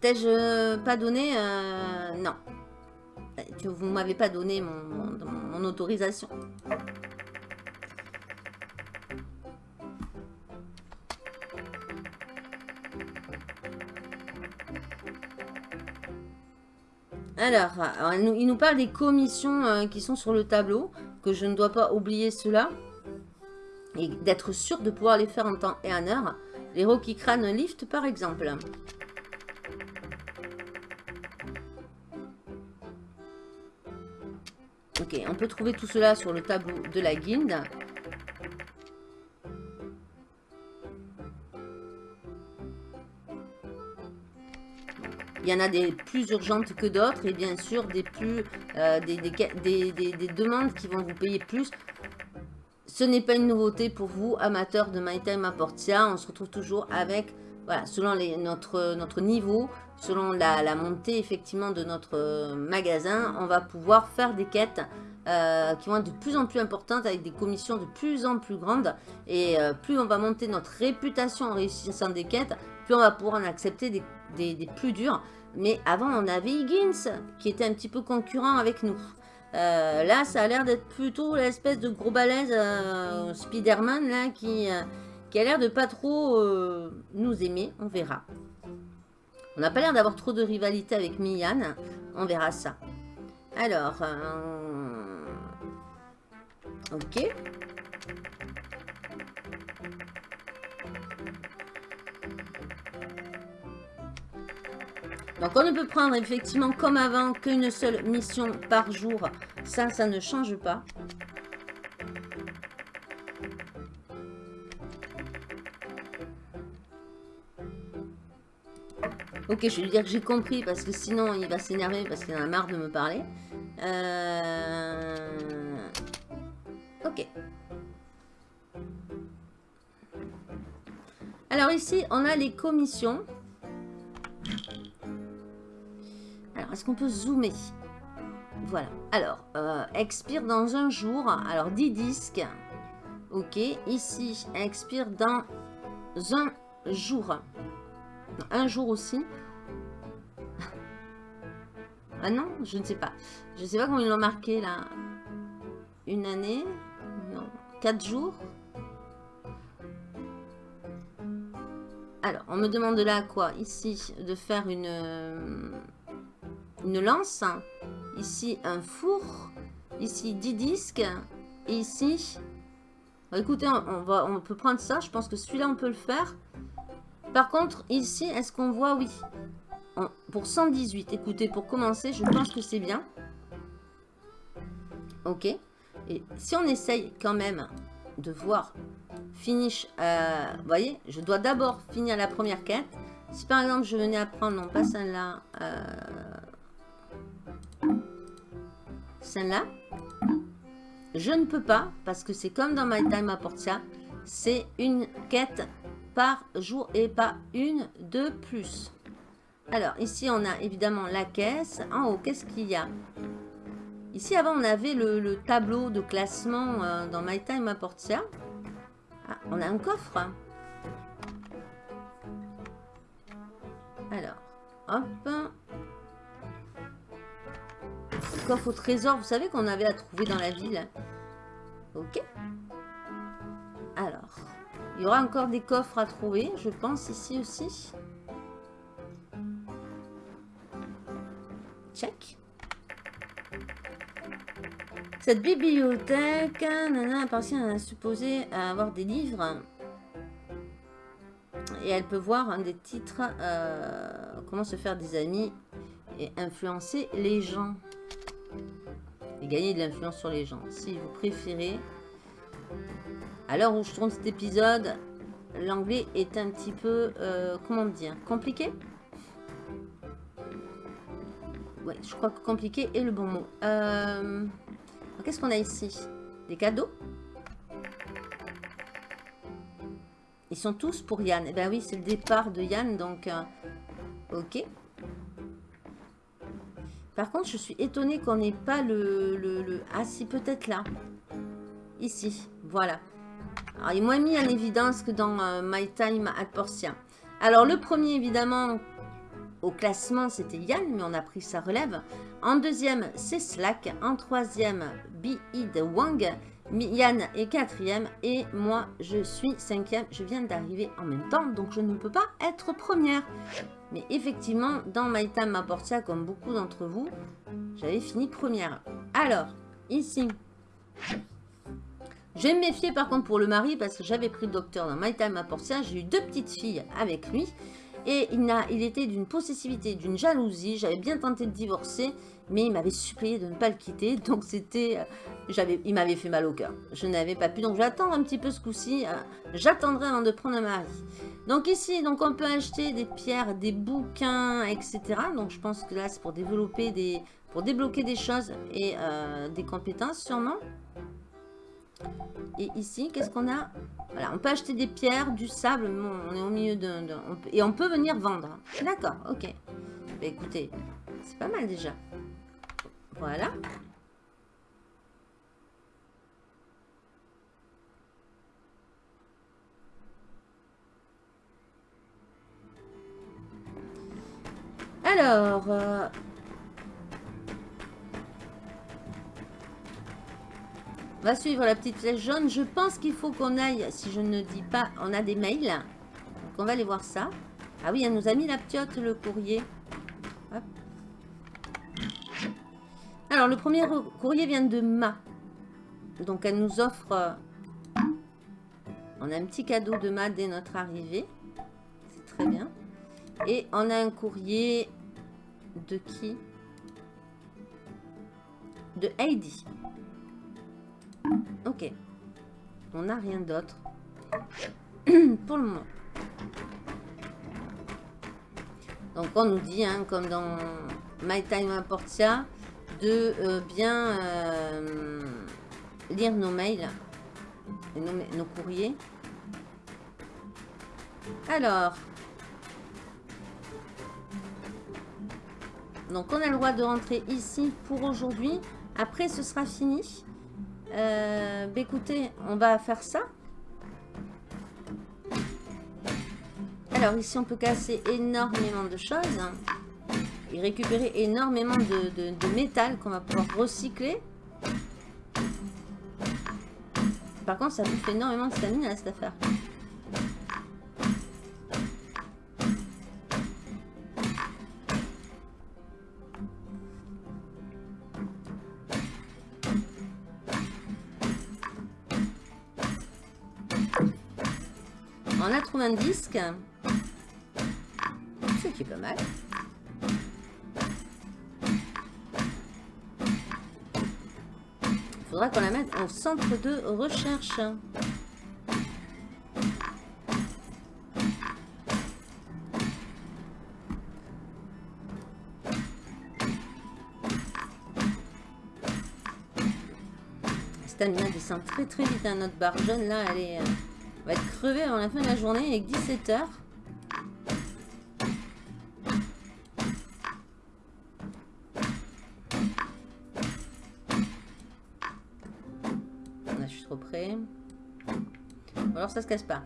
T'ai-je pas donné euh, Non vous ne m'avez pas donné mon, autorisation. Alors, il nous parle des commissions euh, qui sont sur le tableau, que je ne dois pas oublier cela, et d'être sûr de pouvoir les faire en temps et en heure. Les Rocky Crane Lift, par exemple. Ok, on peut trouver tout cela sur le tableau de la guilde. Il y en a des plus urgentes que d'autres et bien sûr des, plus, euh, des, des, demandes qui vont vous payer plus. Ce n'est pas une nouveauté pour vous, amateurs de My Time à Portia. On se retrouve toujours avec voilà, selon notre, notre niveau, selon la, montée effectivement de notre magasin, on va pouvoir faire des quêtes euh, qui vont être de plus en plus importantes avec des commissions de plus en plus grandes. Et euh, plus on va monter notre réputation en réussissant des quêtes, plus on va pouvoir en accepter des, des, plus durs. Mais avant, on avait Higgins qui était un petit peu concurrent avec nous. Euh, là, ça a l'air d'être plutôt l'espèce de gros balèze Spider-Man là qui qui a l'air de pas trop euh, nous aimer. On verra. On n'a pas l'air d'avoir trop de rivalité avec Mian. On verra ça. Alors, euh, ok. Donc on ne peut prendre effectivement comme avant qu'une seule mission par jour. Ça, ça ne change pas. Ok, je vais lui dire que j'ai compris parce que sinon il va s'énerver parce qu'il en a marre de me parler. Euh... Ok. Alors ici, on a les commissions. Alors, est-ce qu'on peut zoomer? Voilà. Alors, euh, expire dans un jour. Alors, 10 disques. Ok. Ici, expire dans un jour. Un jour aussi. ah non, je ne sais pas. Je ne sais pas comment ils l'ont marqué là. Une année? Non. Quatre jours? Alors, on me demande là quoi? Ici, de faire une, une lance. Ici, un four. Ici, 10 disques. Et ici... écoutez, on, va, on peut prendre ça. Je pense que celui-là, on peut le faire. Par contre, ici, est-ce qu'on voit? Oui. pour 118, écoutez, pour commencer, je pense que c'est bien. Ok. Et si on essaye quand même de voir finish, euh, vous voyez, je dois d'abord finir la première quête. Si par exemple, je venais à prendre, non pas celle-là, euh, celle-là, je ne peux pas, parce que c'est comme dans My Time à Portia, c'est une quête par jour et pas une de plus. Alors, ici, on a évidemment la caisse. En haut, qu'est-ce qu'il y a? Ici, avant, on avait le, tableau de classement euh, dans My Time à Portia. Ah, on a un coffre. Alors, hop. Coffre au trésor, vous savez qu'on avait à trouver dans la ville. Ok. Alors, il y aura encore des coffres à trouver, je pense, ici aussi. Check. Cette bibliothèque nana, appartient à supposé avoir des livres. Et elle peut voir des titres euh, Comment se faire des amis et influencer les gens. Gagner de l'influence sur les gens. Si vous préférez, à l'heure où je tourne cet épisode, l'anglais est un petit peu, euh, comment dire, compliqué? Ouais, je crois que compliqué est le bon mot. Euh, qu'est-ce qu'on a ici? Des cadeaux? Ils sont tous pour Yann. Eh bien oui, c'est le départ de Yann, donc... Euh, ok. Par contre, je suis étonnée qu'on n'ait pas le, le. Ah si, peut-être là. Ici, voilà. Alors, il est moins mis en évidence que dans euh, My Time at Portia. Alors, le premier, évidemment, au classement, c'était Yann, mais on a pris sa relève. En deuxième, c'est Slack. En troisième, Be-Id Wang. Yann est quatrième et moi, je suis cinquième. Je viens d'arriver en même temps, donc je ne peux pas être première. Mais effectivement, dans My Time comme beaucoup d'entre vous, j'avais fini première. Alors, ici, je vais me méfier par contre pour le mari parce que j'avais pris le docteur dans My Time. J'ai eu deux petites filles avec lui. Et il, a, il était d'une possessivité, d'une jalousie. J'avais bien tenté de divorcer, mais il m'avait supplié de ne pas le quitter. Donc c'était... j'avais, Il m'avait fait mal au cœur. Je n'avais pas pu. Donc j'attends un petit peu ce coup-ci. Euh, j'attendrai avant de prendre un mari. Donc ici, donc on peut acheter des pierres, des bouquins, etc. Donc je pense que là, c'est pour développer des... Pour débloquer des choses et euh, des compétences sûrement. Et ici, qu'est-ce qu'on a? Voilà, on peut acheter des pierres, du sable. on est au milieu d'un... Et on peut venir vendre. D'accord, ok. Bah, écoutez, c'est pas mal déjà. Voilà. Alors... Euh, on va suivre la petite flèche jaune. Je pense qu'il faut qu'on aille, si je ne dis pas, on a des mails. Donc on va aller voir ça. Ah oui, elle nous a mis la piote, le courrier. Alors, le premier courrier vient de Ma. Donc, elle nous offre... Euh, on a un petit cadeau de Ma dès notre arrivée. C'est très bien. Et on a un courrier de qui? De Heidi. Ok. On n'a rien d'autre. Pour le moment. Donc on nous dit, hein, comme dans My Time Portia, de euh, bien euh, lire nos mails et nos, courriers. Alors, donc on a le droit de rentrer ici pour aujourd'hui. Après, ce sera fini. Euh, bah, écoutez, on va faire ça. Alors ici, on peut casser énormément de choses. Récupérer énormément de, métal qu'on va pouvoir recycler. Par contre, ça bouffe énormément de stamina cette affaire. On a trouvé un disque. Ce qui est pas mal. Faudra qu'on la mette en centre de recherche. Stamina descend très très vite. Hein. Notre barre jaune là, elle est, euh, va être crevée avant la fin de la journée avec 17 heures. Ça se casse pas.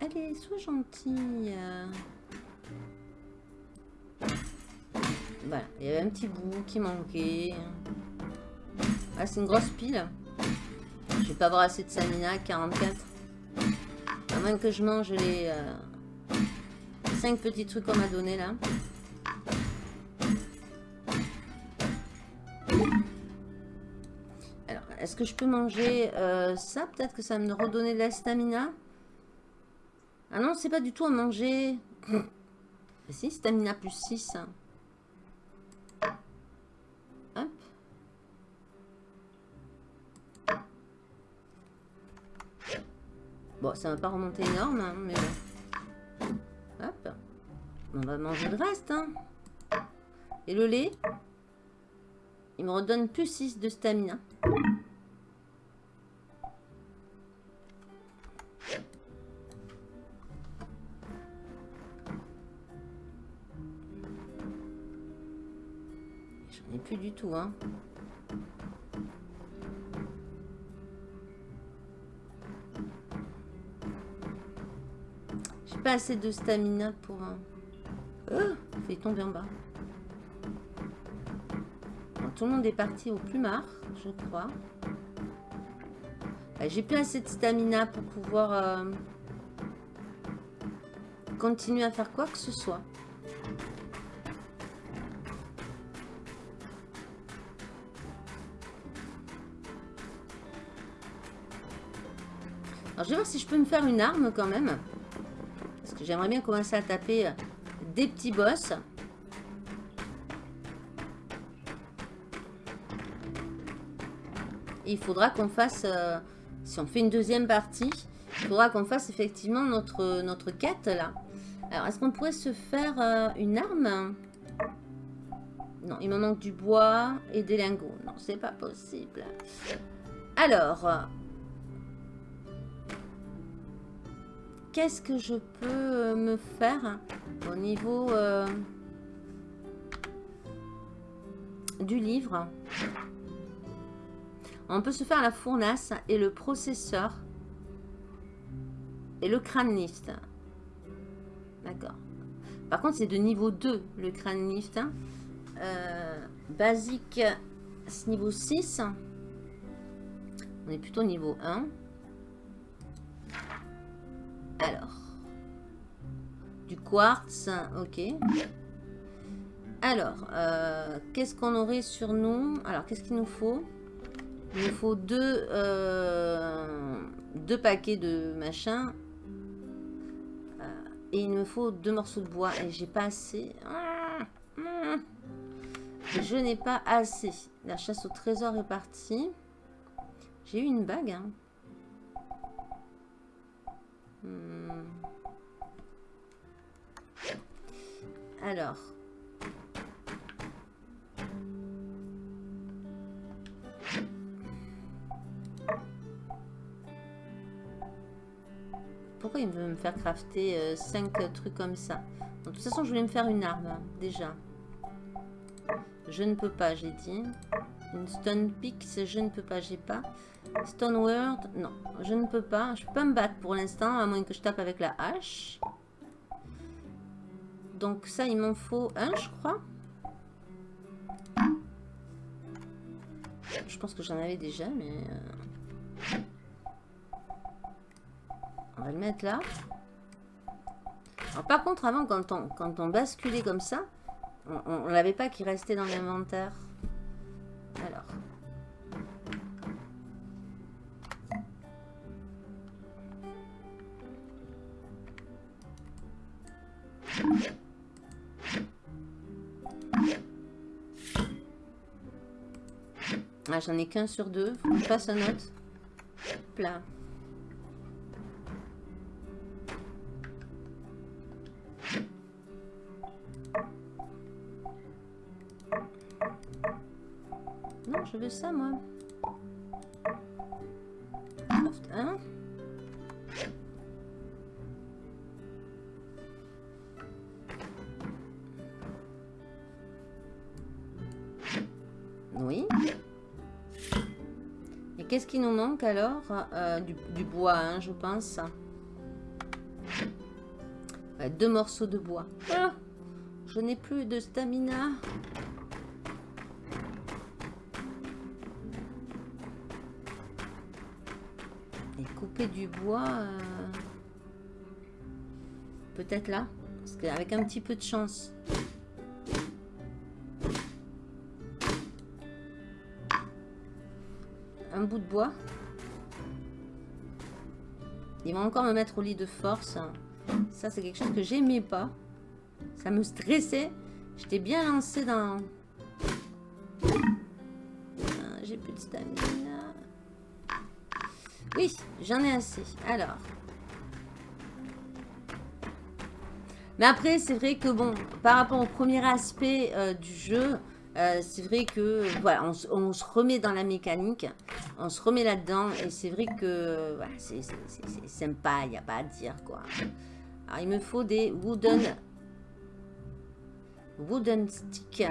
Allez, sois gentille. Voilà, il y avait un petit bout qui manquait. Ah, c'est une grosse pile. Je vais pas avoir assez de Samina, 44. À moins que je mange les euh, 5 petits trucs qu'on m'a donné là. Est-ce que je peux manger euh, ça? Peut-être que ça va me redonner de la stamina? Ah non, c'est pas du tout à manger. si, stamina plus 6. Hop. Bon, ça va pas remonter énorme, hein, mais bon. Hop. On va manger le reste. Hein. Et le lait? Il me redonne plus 6 de stamina. Hein. J'ai pas assez de stamina pour un... Oh, tomber en bas. tout le monde est parti au plumard, je crois. Bah, j'ai plus assez de stamina pour pouvoir euh, continuer à faire quoi que ce soit. Je vais voir si je peux me faire une arme quand même. Parce que j'aimerais bien commencer à taper euh, des petits boss. il faudra qu'on fasse, euh, si on fait une deuxième partie, il faudra qu'on fasse effectivement notre, notre quête là. Alors, est-ce qu'on pourrait se faire euh, une arme? Non, il me manque du bois et des lingots. Non, c'est pas possible. Alors, qu'est-ce que je peux me faire au niveau euh, du livre? On peut se faire la fournace et le processeur et le crâne lift. D'accord. Par contre, c'est de niveau 2, le crâne lift. Hein. Euh, basique, niveau 6. On est plutôt niveau 1. Alors. Du quartz, ok. Alors, euh, qu'est-ce qu'on aurait sur nous? Alors, qu'est-ce qu'il nous faut? Il nous faut deux, euh, paquets de machin. Et il me faut deux morceaux de bois. Et j'ai pas assez. Je n'ai pas assez. La chasse au trésor est partie. J'ai eu une bague. Hein. Hmm. Alors. Pourquoi il veut me faire crafter 5 euh, trucs comme ça? De toute façon, je voulais me faire une arme, déjà. Je ne peux pas, j'ai dit. Une stone pick, je ne peux pas, j'ai pas. Stone word, non, je ne peux pas. Je peux pas me battre pour l'instant, à moins que je tape avec la hache. Donc ça, il m'en faut un, je crois. Je pense que j'en avais déjà, mais... Euh, on va le mettre là. Alors, par contre, avant, quand on, quand on basculait comme ça, on ne l'avait pas qui restait dans l'inventaire. Alors. Ah, j'en ai qu'un sur deux. Je passe un autre. Hop là. Non, je veux ça, moi. Qui nous manque alors euh, du, bois, hein, je pense. deux morceaux de bois. Ah, je n'ai plus de stamina. du bois. Euh, peut-être là. Parce qu'avec un petit peu de chance. Un bout de bois. Ils vont encore me mettre au lit de force. Ça, c'est quelque chose que j'aimais pas. Ça me stressait. J'étais bien lancé dans... Ah, j'ai plus de stamina. Oui, j'en ai assez. Alors. Mais après, c'est vrai que bon, par rapport au premier aspect euh, du jeu, euh, c'est vrai que voilà, on, se remet dans la mécanique, on se remet là-dedans, et c'est vrai que c'est sympa, il n'y a pas à dire quoi. Alors, il me faut des wooden, wooden sticks.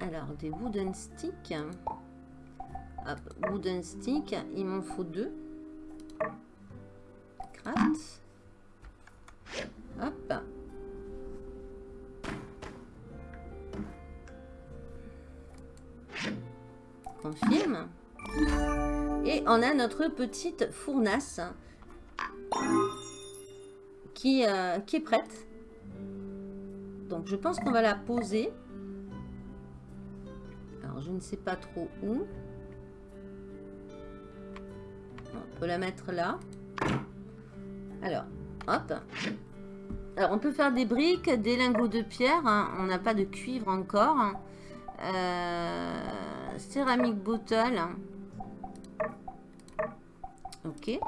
Alors, des wooden sticks. Hop, wooden stick. Il m'en faut deux. Craft. Hop. Confirme. Et on a notre petite fournace qui, euh, qui est prête. Donc, je pense qu'on va la poser je ne sais pas trop où. On peut la mettre là. Alors, hop. Alors, on peut faire des briques, des lingots de pierre. Hein. On n'a pas de cuivre encore. Euh, céramique bottle. Ok.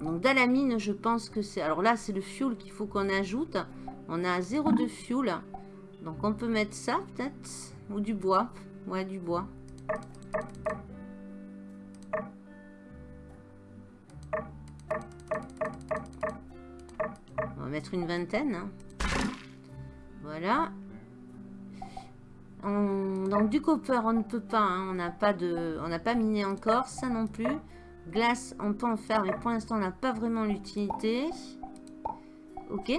Donc dans la mine, je pense que c'est... Alors là, c'est le fuel qu'il faut qu'on ajoute. On a zéro de fuel. Donc on peut mettre ça peut-être. Ou du bois. Ouais, du bois. On va mettre une vingtaine. Hein. Donc du copper, on ne peut pas. Hein. On n'a pas de, on n'a pas miné encore. Ça non plus. Glace, on peut en faire, mais pour l'instant, on n'a pas vraiment l'utilité. Ok.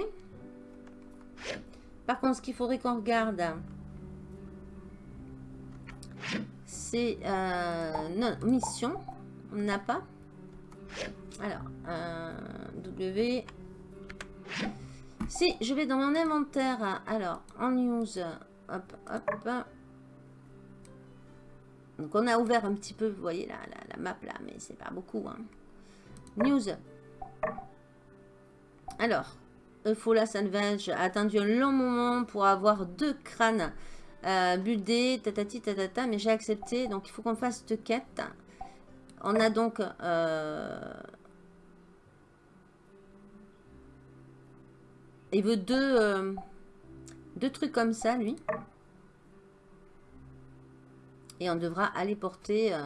Par contre, ce qu'il faudrait qu'on regarde, c'est euh, non, mission. On n'a pas. Alors, euh, W. Si, je vais dans mon inventaire. Alors, en news. Hop, hop. Donc, on a ouvert un petit peu, vous voyez la, la, map là, mais c'est pas beaucoup. Hein. News. Alors, Eufola Salvage a attendu un long moment pour avoir deux crânes euh, buildés, tatati tatata, mais j'ai accepté. Donc, il faut qu'on fasse cette quête. On a donc... Euh, il veut deux, euh, deux trucs comme ça, lui. Et on devra aller porter... Euh,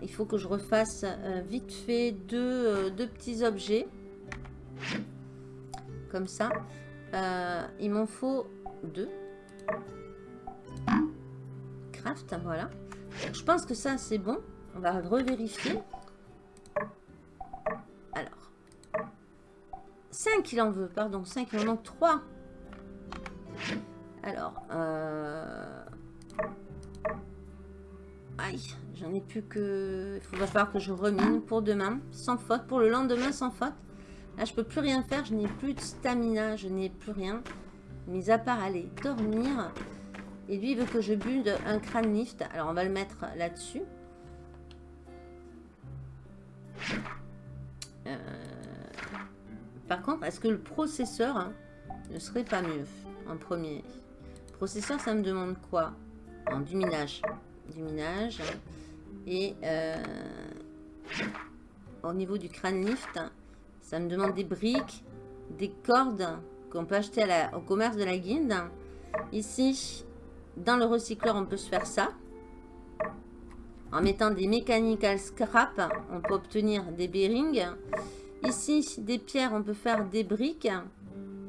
il faut que je refasse vite fait deux, deux petits objets comme ça. Euh, il m'en faut deux. Craft, voilà. Je pense que ça, c'est bon. On va revérifier. Alors. 5, il en veut, pardon. 5, il en manque 3. Alors. Euh... Aïe, j'en ai plus que... Il va falloir que je remine pour demain, sans faute. Pour le lendemain, sans faute. Là, je peux plus rien faire. Je n'ai plus de stamina. Je n'ai plus rien. Mis à part aller dormir. Et lui, il veut que je bulle un crâne lift. Alors, on va le mettre là-dessus. Euh, par contre, est-ce que le processeur hein, ne serait pas mieux en premier? Processeur, ça me demande quoi? Du minage. Du minage. Et euh, au niveau du crâne lift, ça me demande des briques, des cordes qu'on peut acheter au commerce de la guilde. Ici, dans le recycleur, on peut se faire ça. En mettant des mechanical scrap, on peut obtenir des bearings. Ici, des pierres, on peut faire des briques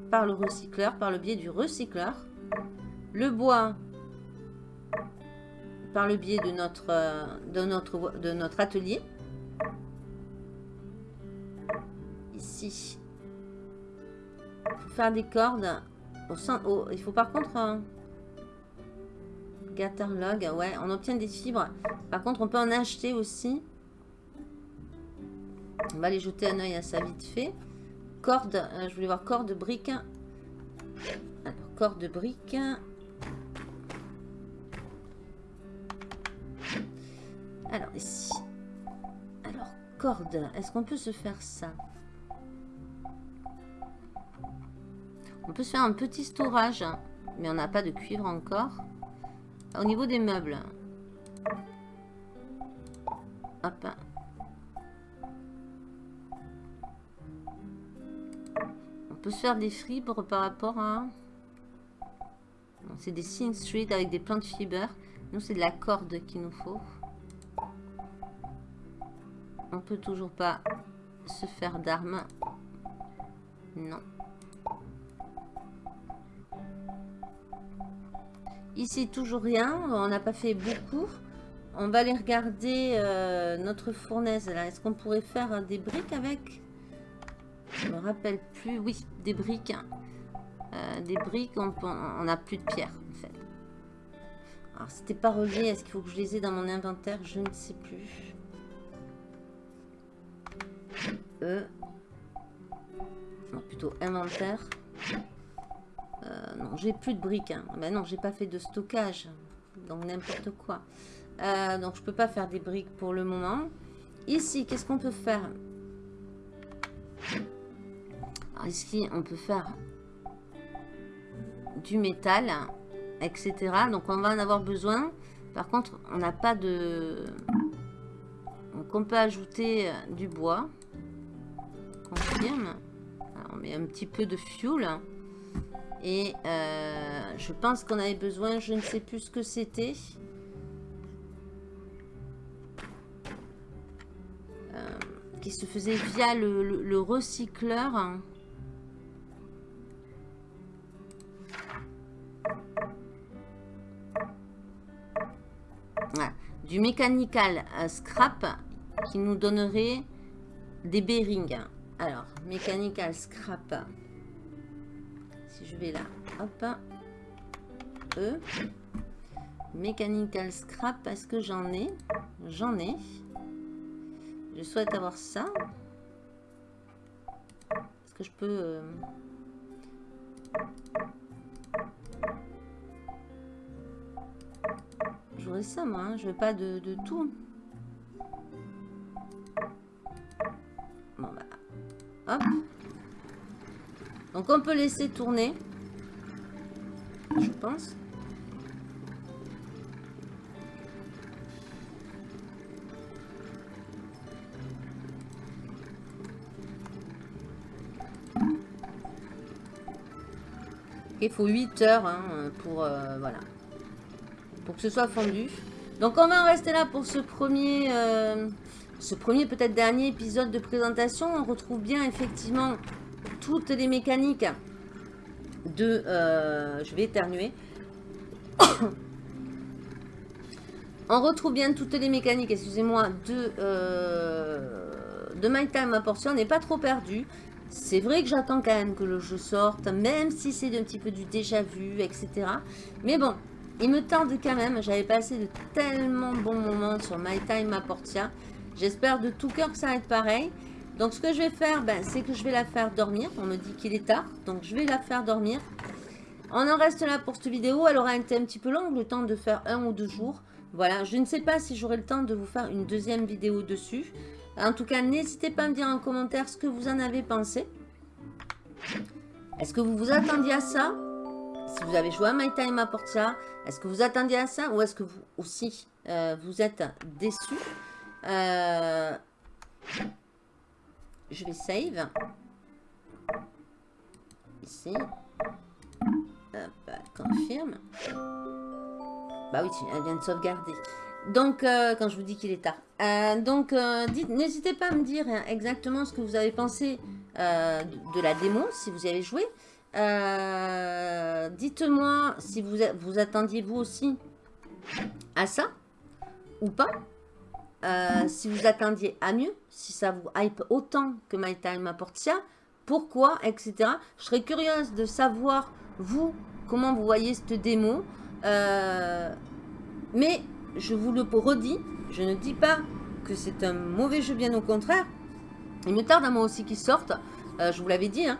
par le recycleur, par le biais du recycleur. Le bois, par le biais de notre, de notre, de notre atelier. ici. Pour faire des cordes. Au il faut par contre... un ouais, on obtient des fibres. Par contre, on peut en acheter aussi. On va aller jeter un oeil à ça vite fait. Corde, euh, je voulais voir corde brique. Alors, corde brique. Alors, ici. Alors, corde. Est-ce qu'on peut se faire ça? On peut se faire un petit storage, mais on n'a pas de cuivre encore. Au niveau des meubles. Hop. On peut se faire des fibres par rapport à... C'est des Sing Street avec des plantes fibres. Nous, c'est de la corde qu'il nous faut. On peut toujours pas se faire d'armes. Non. Ici, toujours rien. On n'a pas fait beaucoup. On va aller regarder euh, notre fournaise. là. Est-ce qu'on pourrait faire des briques avec? Je me rappelle plus. Oui, des briques. Euh, des briques, on n'a plus de pierre, en fait. Alors, c'était pas relié. Est-ce qu'il faut que je les ai dans mon inventaire? Je ne sais plus. E. Non, plutôt inventaire. Euh, non, j'ai plus de briques. Hein. Ben non, j'ai pas fait de stockage. Donc n'importe quoi. Euh, donc je peux pas faire des briques pour le moment. Ici, qu'est-ce qu'on peut faire? Ici, on peut faire du métal, etc. Donc on va en avoir besoin. Par contre, on n'a pas de... Donc on peut ajouter du bois. confirme. on met un petit peu de fuel. Et euh, je pense qu'on avait besoin, je ne sais plus ce que c'était. Euh, qui se faisait via le, recycleur. Du scrap qui nous donnerait des bearings. Alors, mechanical scrap je vais là, hop, E, Mechanical Scrap, parce que j'en ai? J'en ai. Je souhaite avoir ça. Est-ce que je peux... Euh, J'aurais ça, moi. Hein. Je veux pas de, tout. Bah... Hop. Donc on peut laisser tourner. Je pense. Il faut 8 heures hein, pour, euh, voilà, pour que ce soit fondu. Donc on va en rester là pour ce premier, euh, ce premier peut-être dernier épisode de présentation. On retrouve bien effectivement toutes les mécaniques de... Euh, je vais éternuer. On retrouve bien toutes les mécaniques, excusez-moi, de, euh, de My Time à portion. On n'est pas trop perdu. C'est vrai que j'attends quand même que le jeu sorte, même si c'est un petit peu du déjà vu, etc. Mais bon, il me tente quand même. J'avais passé de tellement bons moments sur My Time Portia. J'espère de tout cœur que ça va être pareil. Donc ce que je vais faire, ben, c'est que je vais la faire dormir. On me dit qu'il est tard, donc je vais la faire dormir. On en reste là pour cette vidéo. Elle aura été un petit peu longue, le temps de faire un ou deux jours. Voilà, je ne sais pas si j'aurai le temps de vous faire une deuxième vidéo dessus. En tout cas, n'hésitez pas à me dire en commentaire ce que vous en avez pensé. Est-ce que vous vous attendiez à ça? Si vous avez joué à My Time à est-ce que vous attendiez à ça Ou est-ce que vous aussi, euh, vous êtes déçus euh, je vais save. Ici. Hop, confirme. Bah oui, elle vient de sauvegarder. Donc, euh, quand je vous dis qu'il est tard. Donc, n'hésitez pas à me dire exactement ce que vous avez pensé de, la démo, si vous y avez joué. Dites-moi si vous, attendiez vous aussi à ça ou pas. Euh, si vous attendiez à mieux, si ça vous hype autant que My Time à Portia, pourquoi, etc. Je serais curieuse de savoir, vous, comment vous voyez cette démo. Euh, mais, je vous le redis, je ne dis pas que c'est un mauvais jeu, bien au contraire. Il me tarde à moi aussi qu'il sorte. Euh, je vous l'avais dit, hein.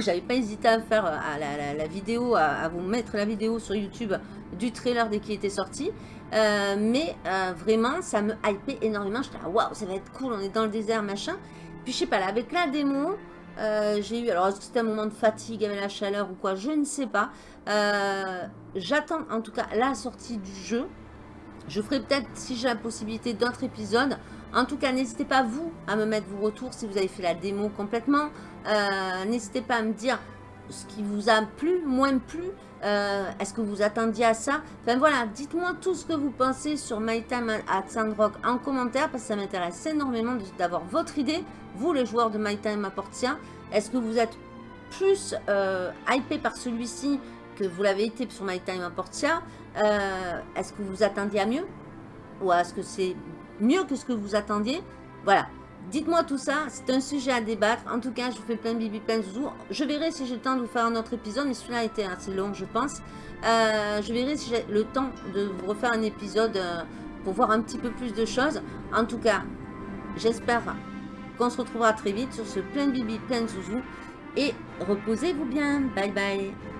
J'avais pas hésité à faire la, vidéo, à, vous mettre la vidéo sur YouTube du trailer dès qu'il était sorti. Euh, mais euh, vraiment, ça me hypait énormément. J'étais là, waouh, ça va être cool, on est dans le désert, machin. Puis je sais pas, là, avec la démo, euh, j'ai eu, alors est-ce que c'était un moment de fatigue avec la chaleur ou quoi, je ne sais pas. J'attends en tout cas la sortie du jeu. Je ferai peut-être, si j'ai la possibilité, d'autres épisodes. En tout cas, n'hésitez pas, vous, à me mettre vos retours si vous avez fait la démo complètement. N'hésitez pas à me dire ce qui vous a plu, moins plu. Euh, est-ce que vous attendiez à ça? Enfin voilà, dites-moi tout ce que vous pensez sur My Time at Sandrock en commentaire parce que ça m'intéresse énormément d'avoir votre idée, vous les joueurs de My Time à Portia. Est-ce que vous êtes plus euh, hypé par celui-ci que vous l'avez été sur My Time à Portia? Euh, Est-ce que vous attendiez à mieux? Ou est-ce que c'est mieux que ce que vous attendiez? Voilà, Dites-moi tout ça, c'est un sujet à débattre. En tout cas, je vous fais plein de bibi, plein de. Je verrai si j'ai le temps de vous faire un autre épisode, mais celui-là a été assez long, je pense. Euh, je verrai si j'ai le temps de vous refaire un épisode euh, pour voir un petit peu plus de choses. En tout cas, j'espère qu'on se retrouvera très vite sur ce plein de bibi, plein de. Et reposez-vous bien. Bye bye.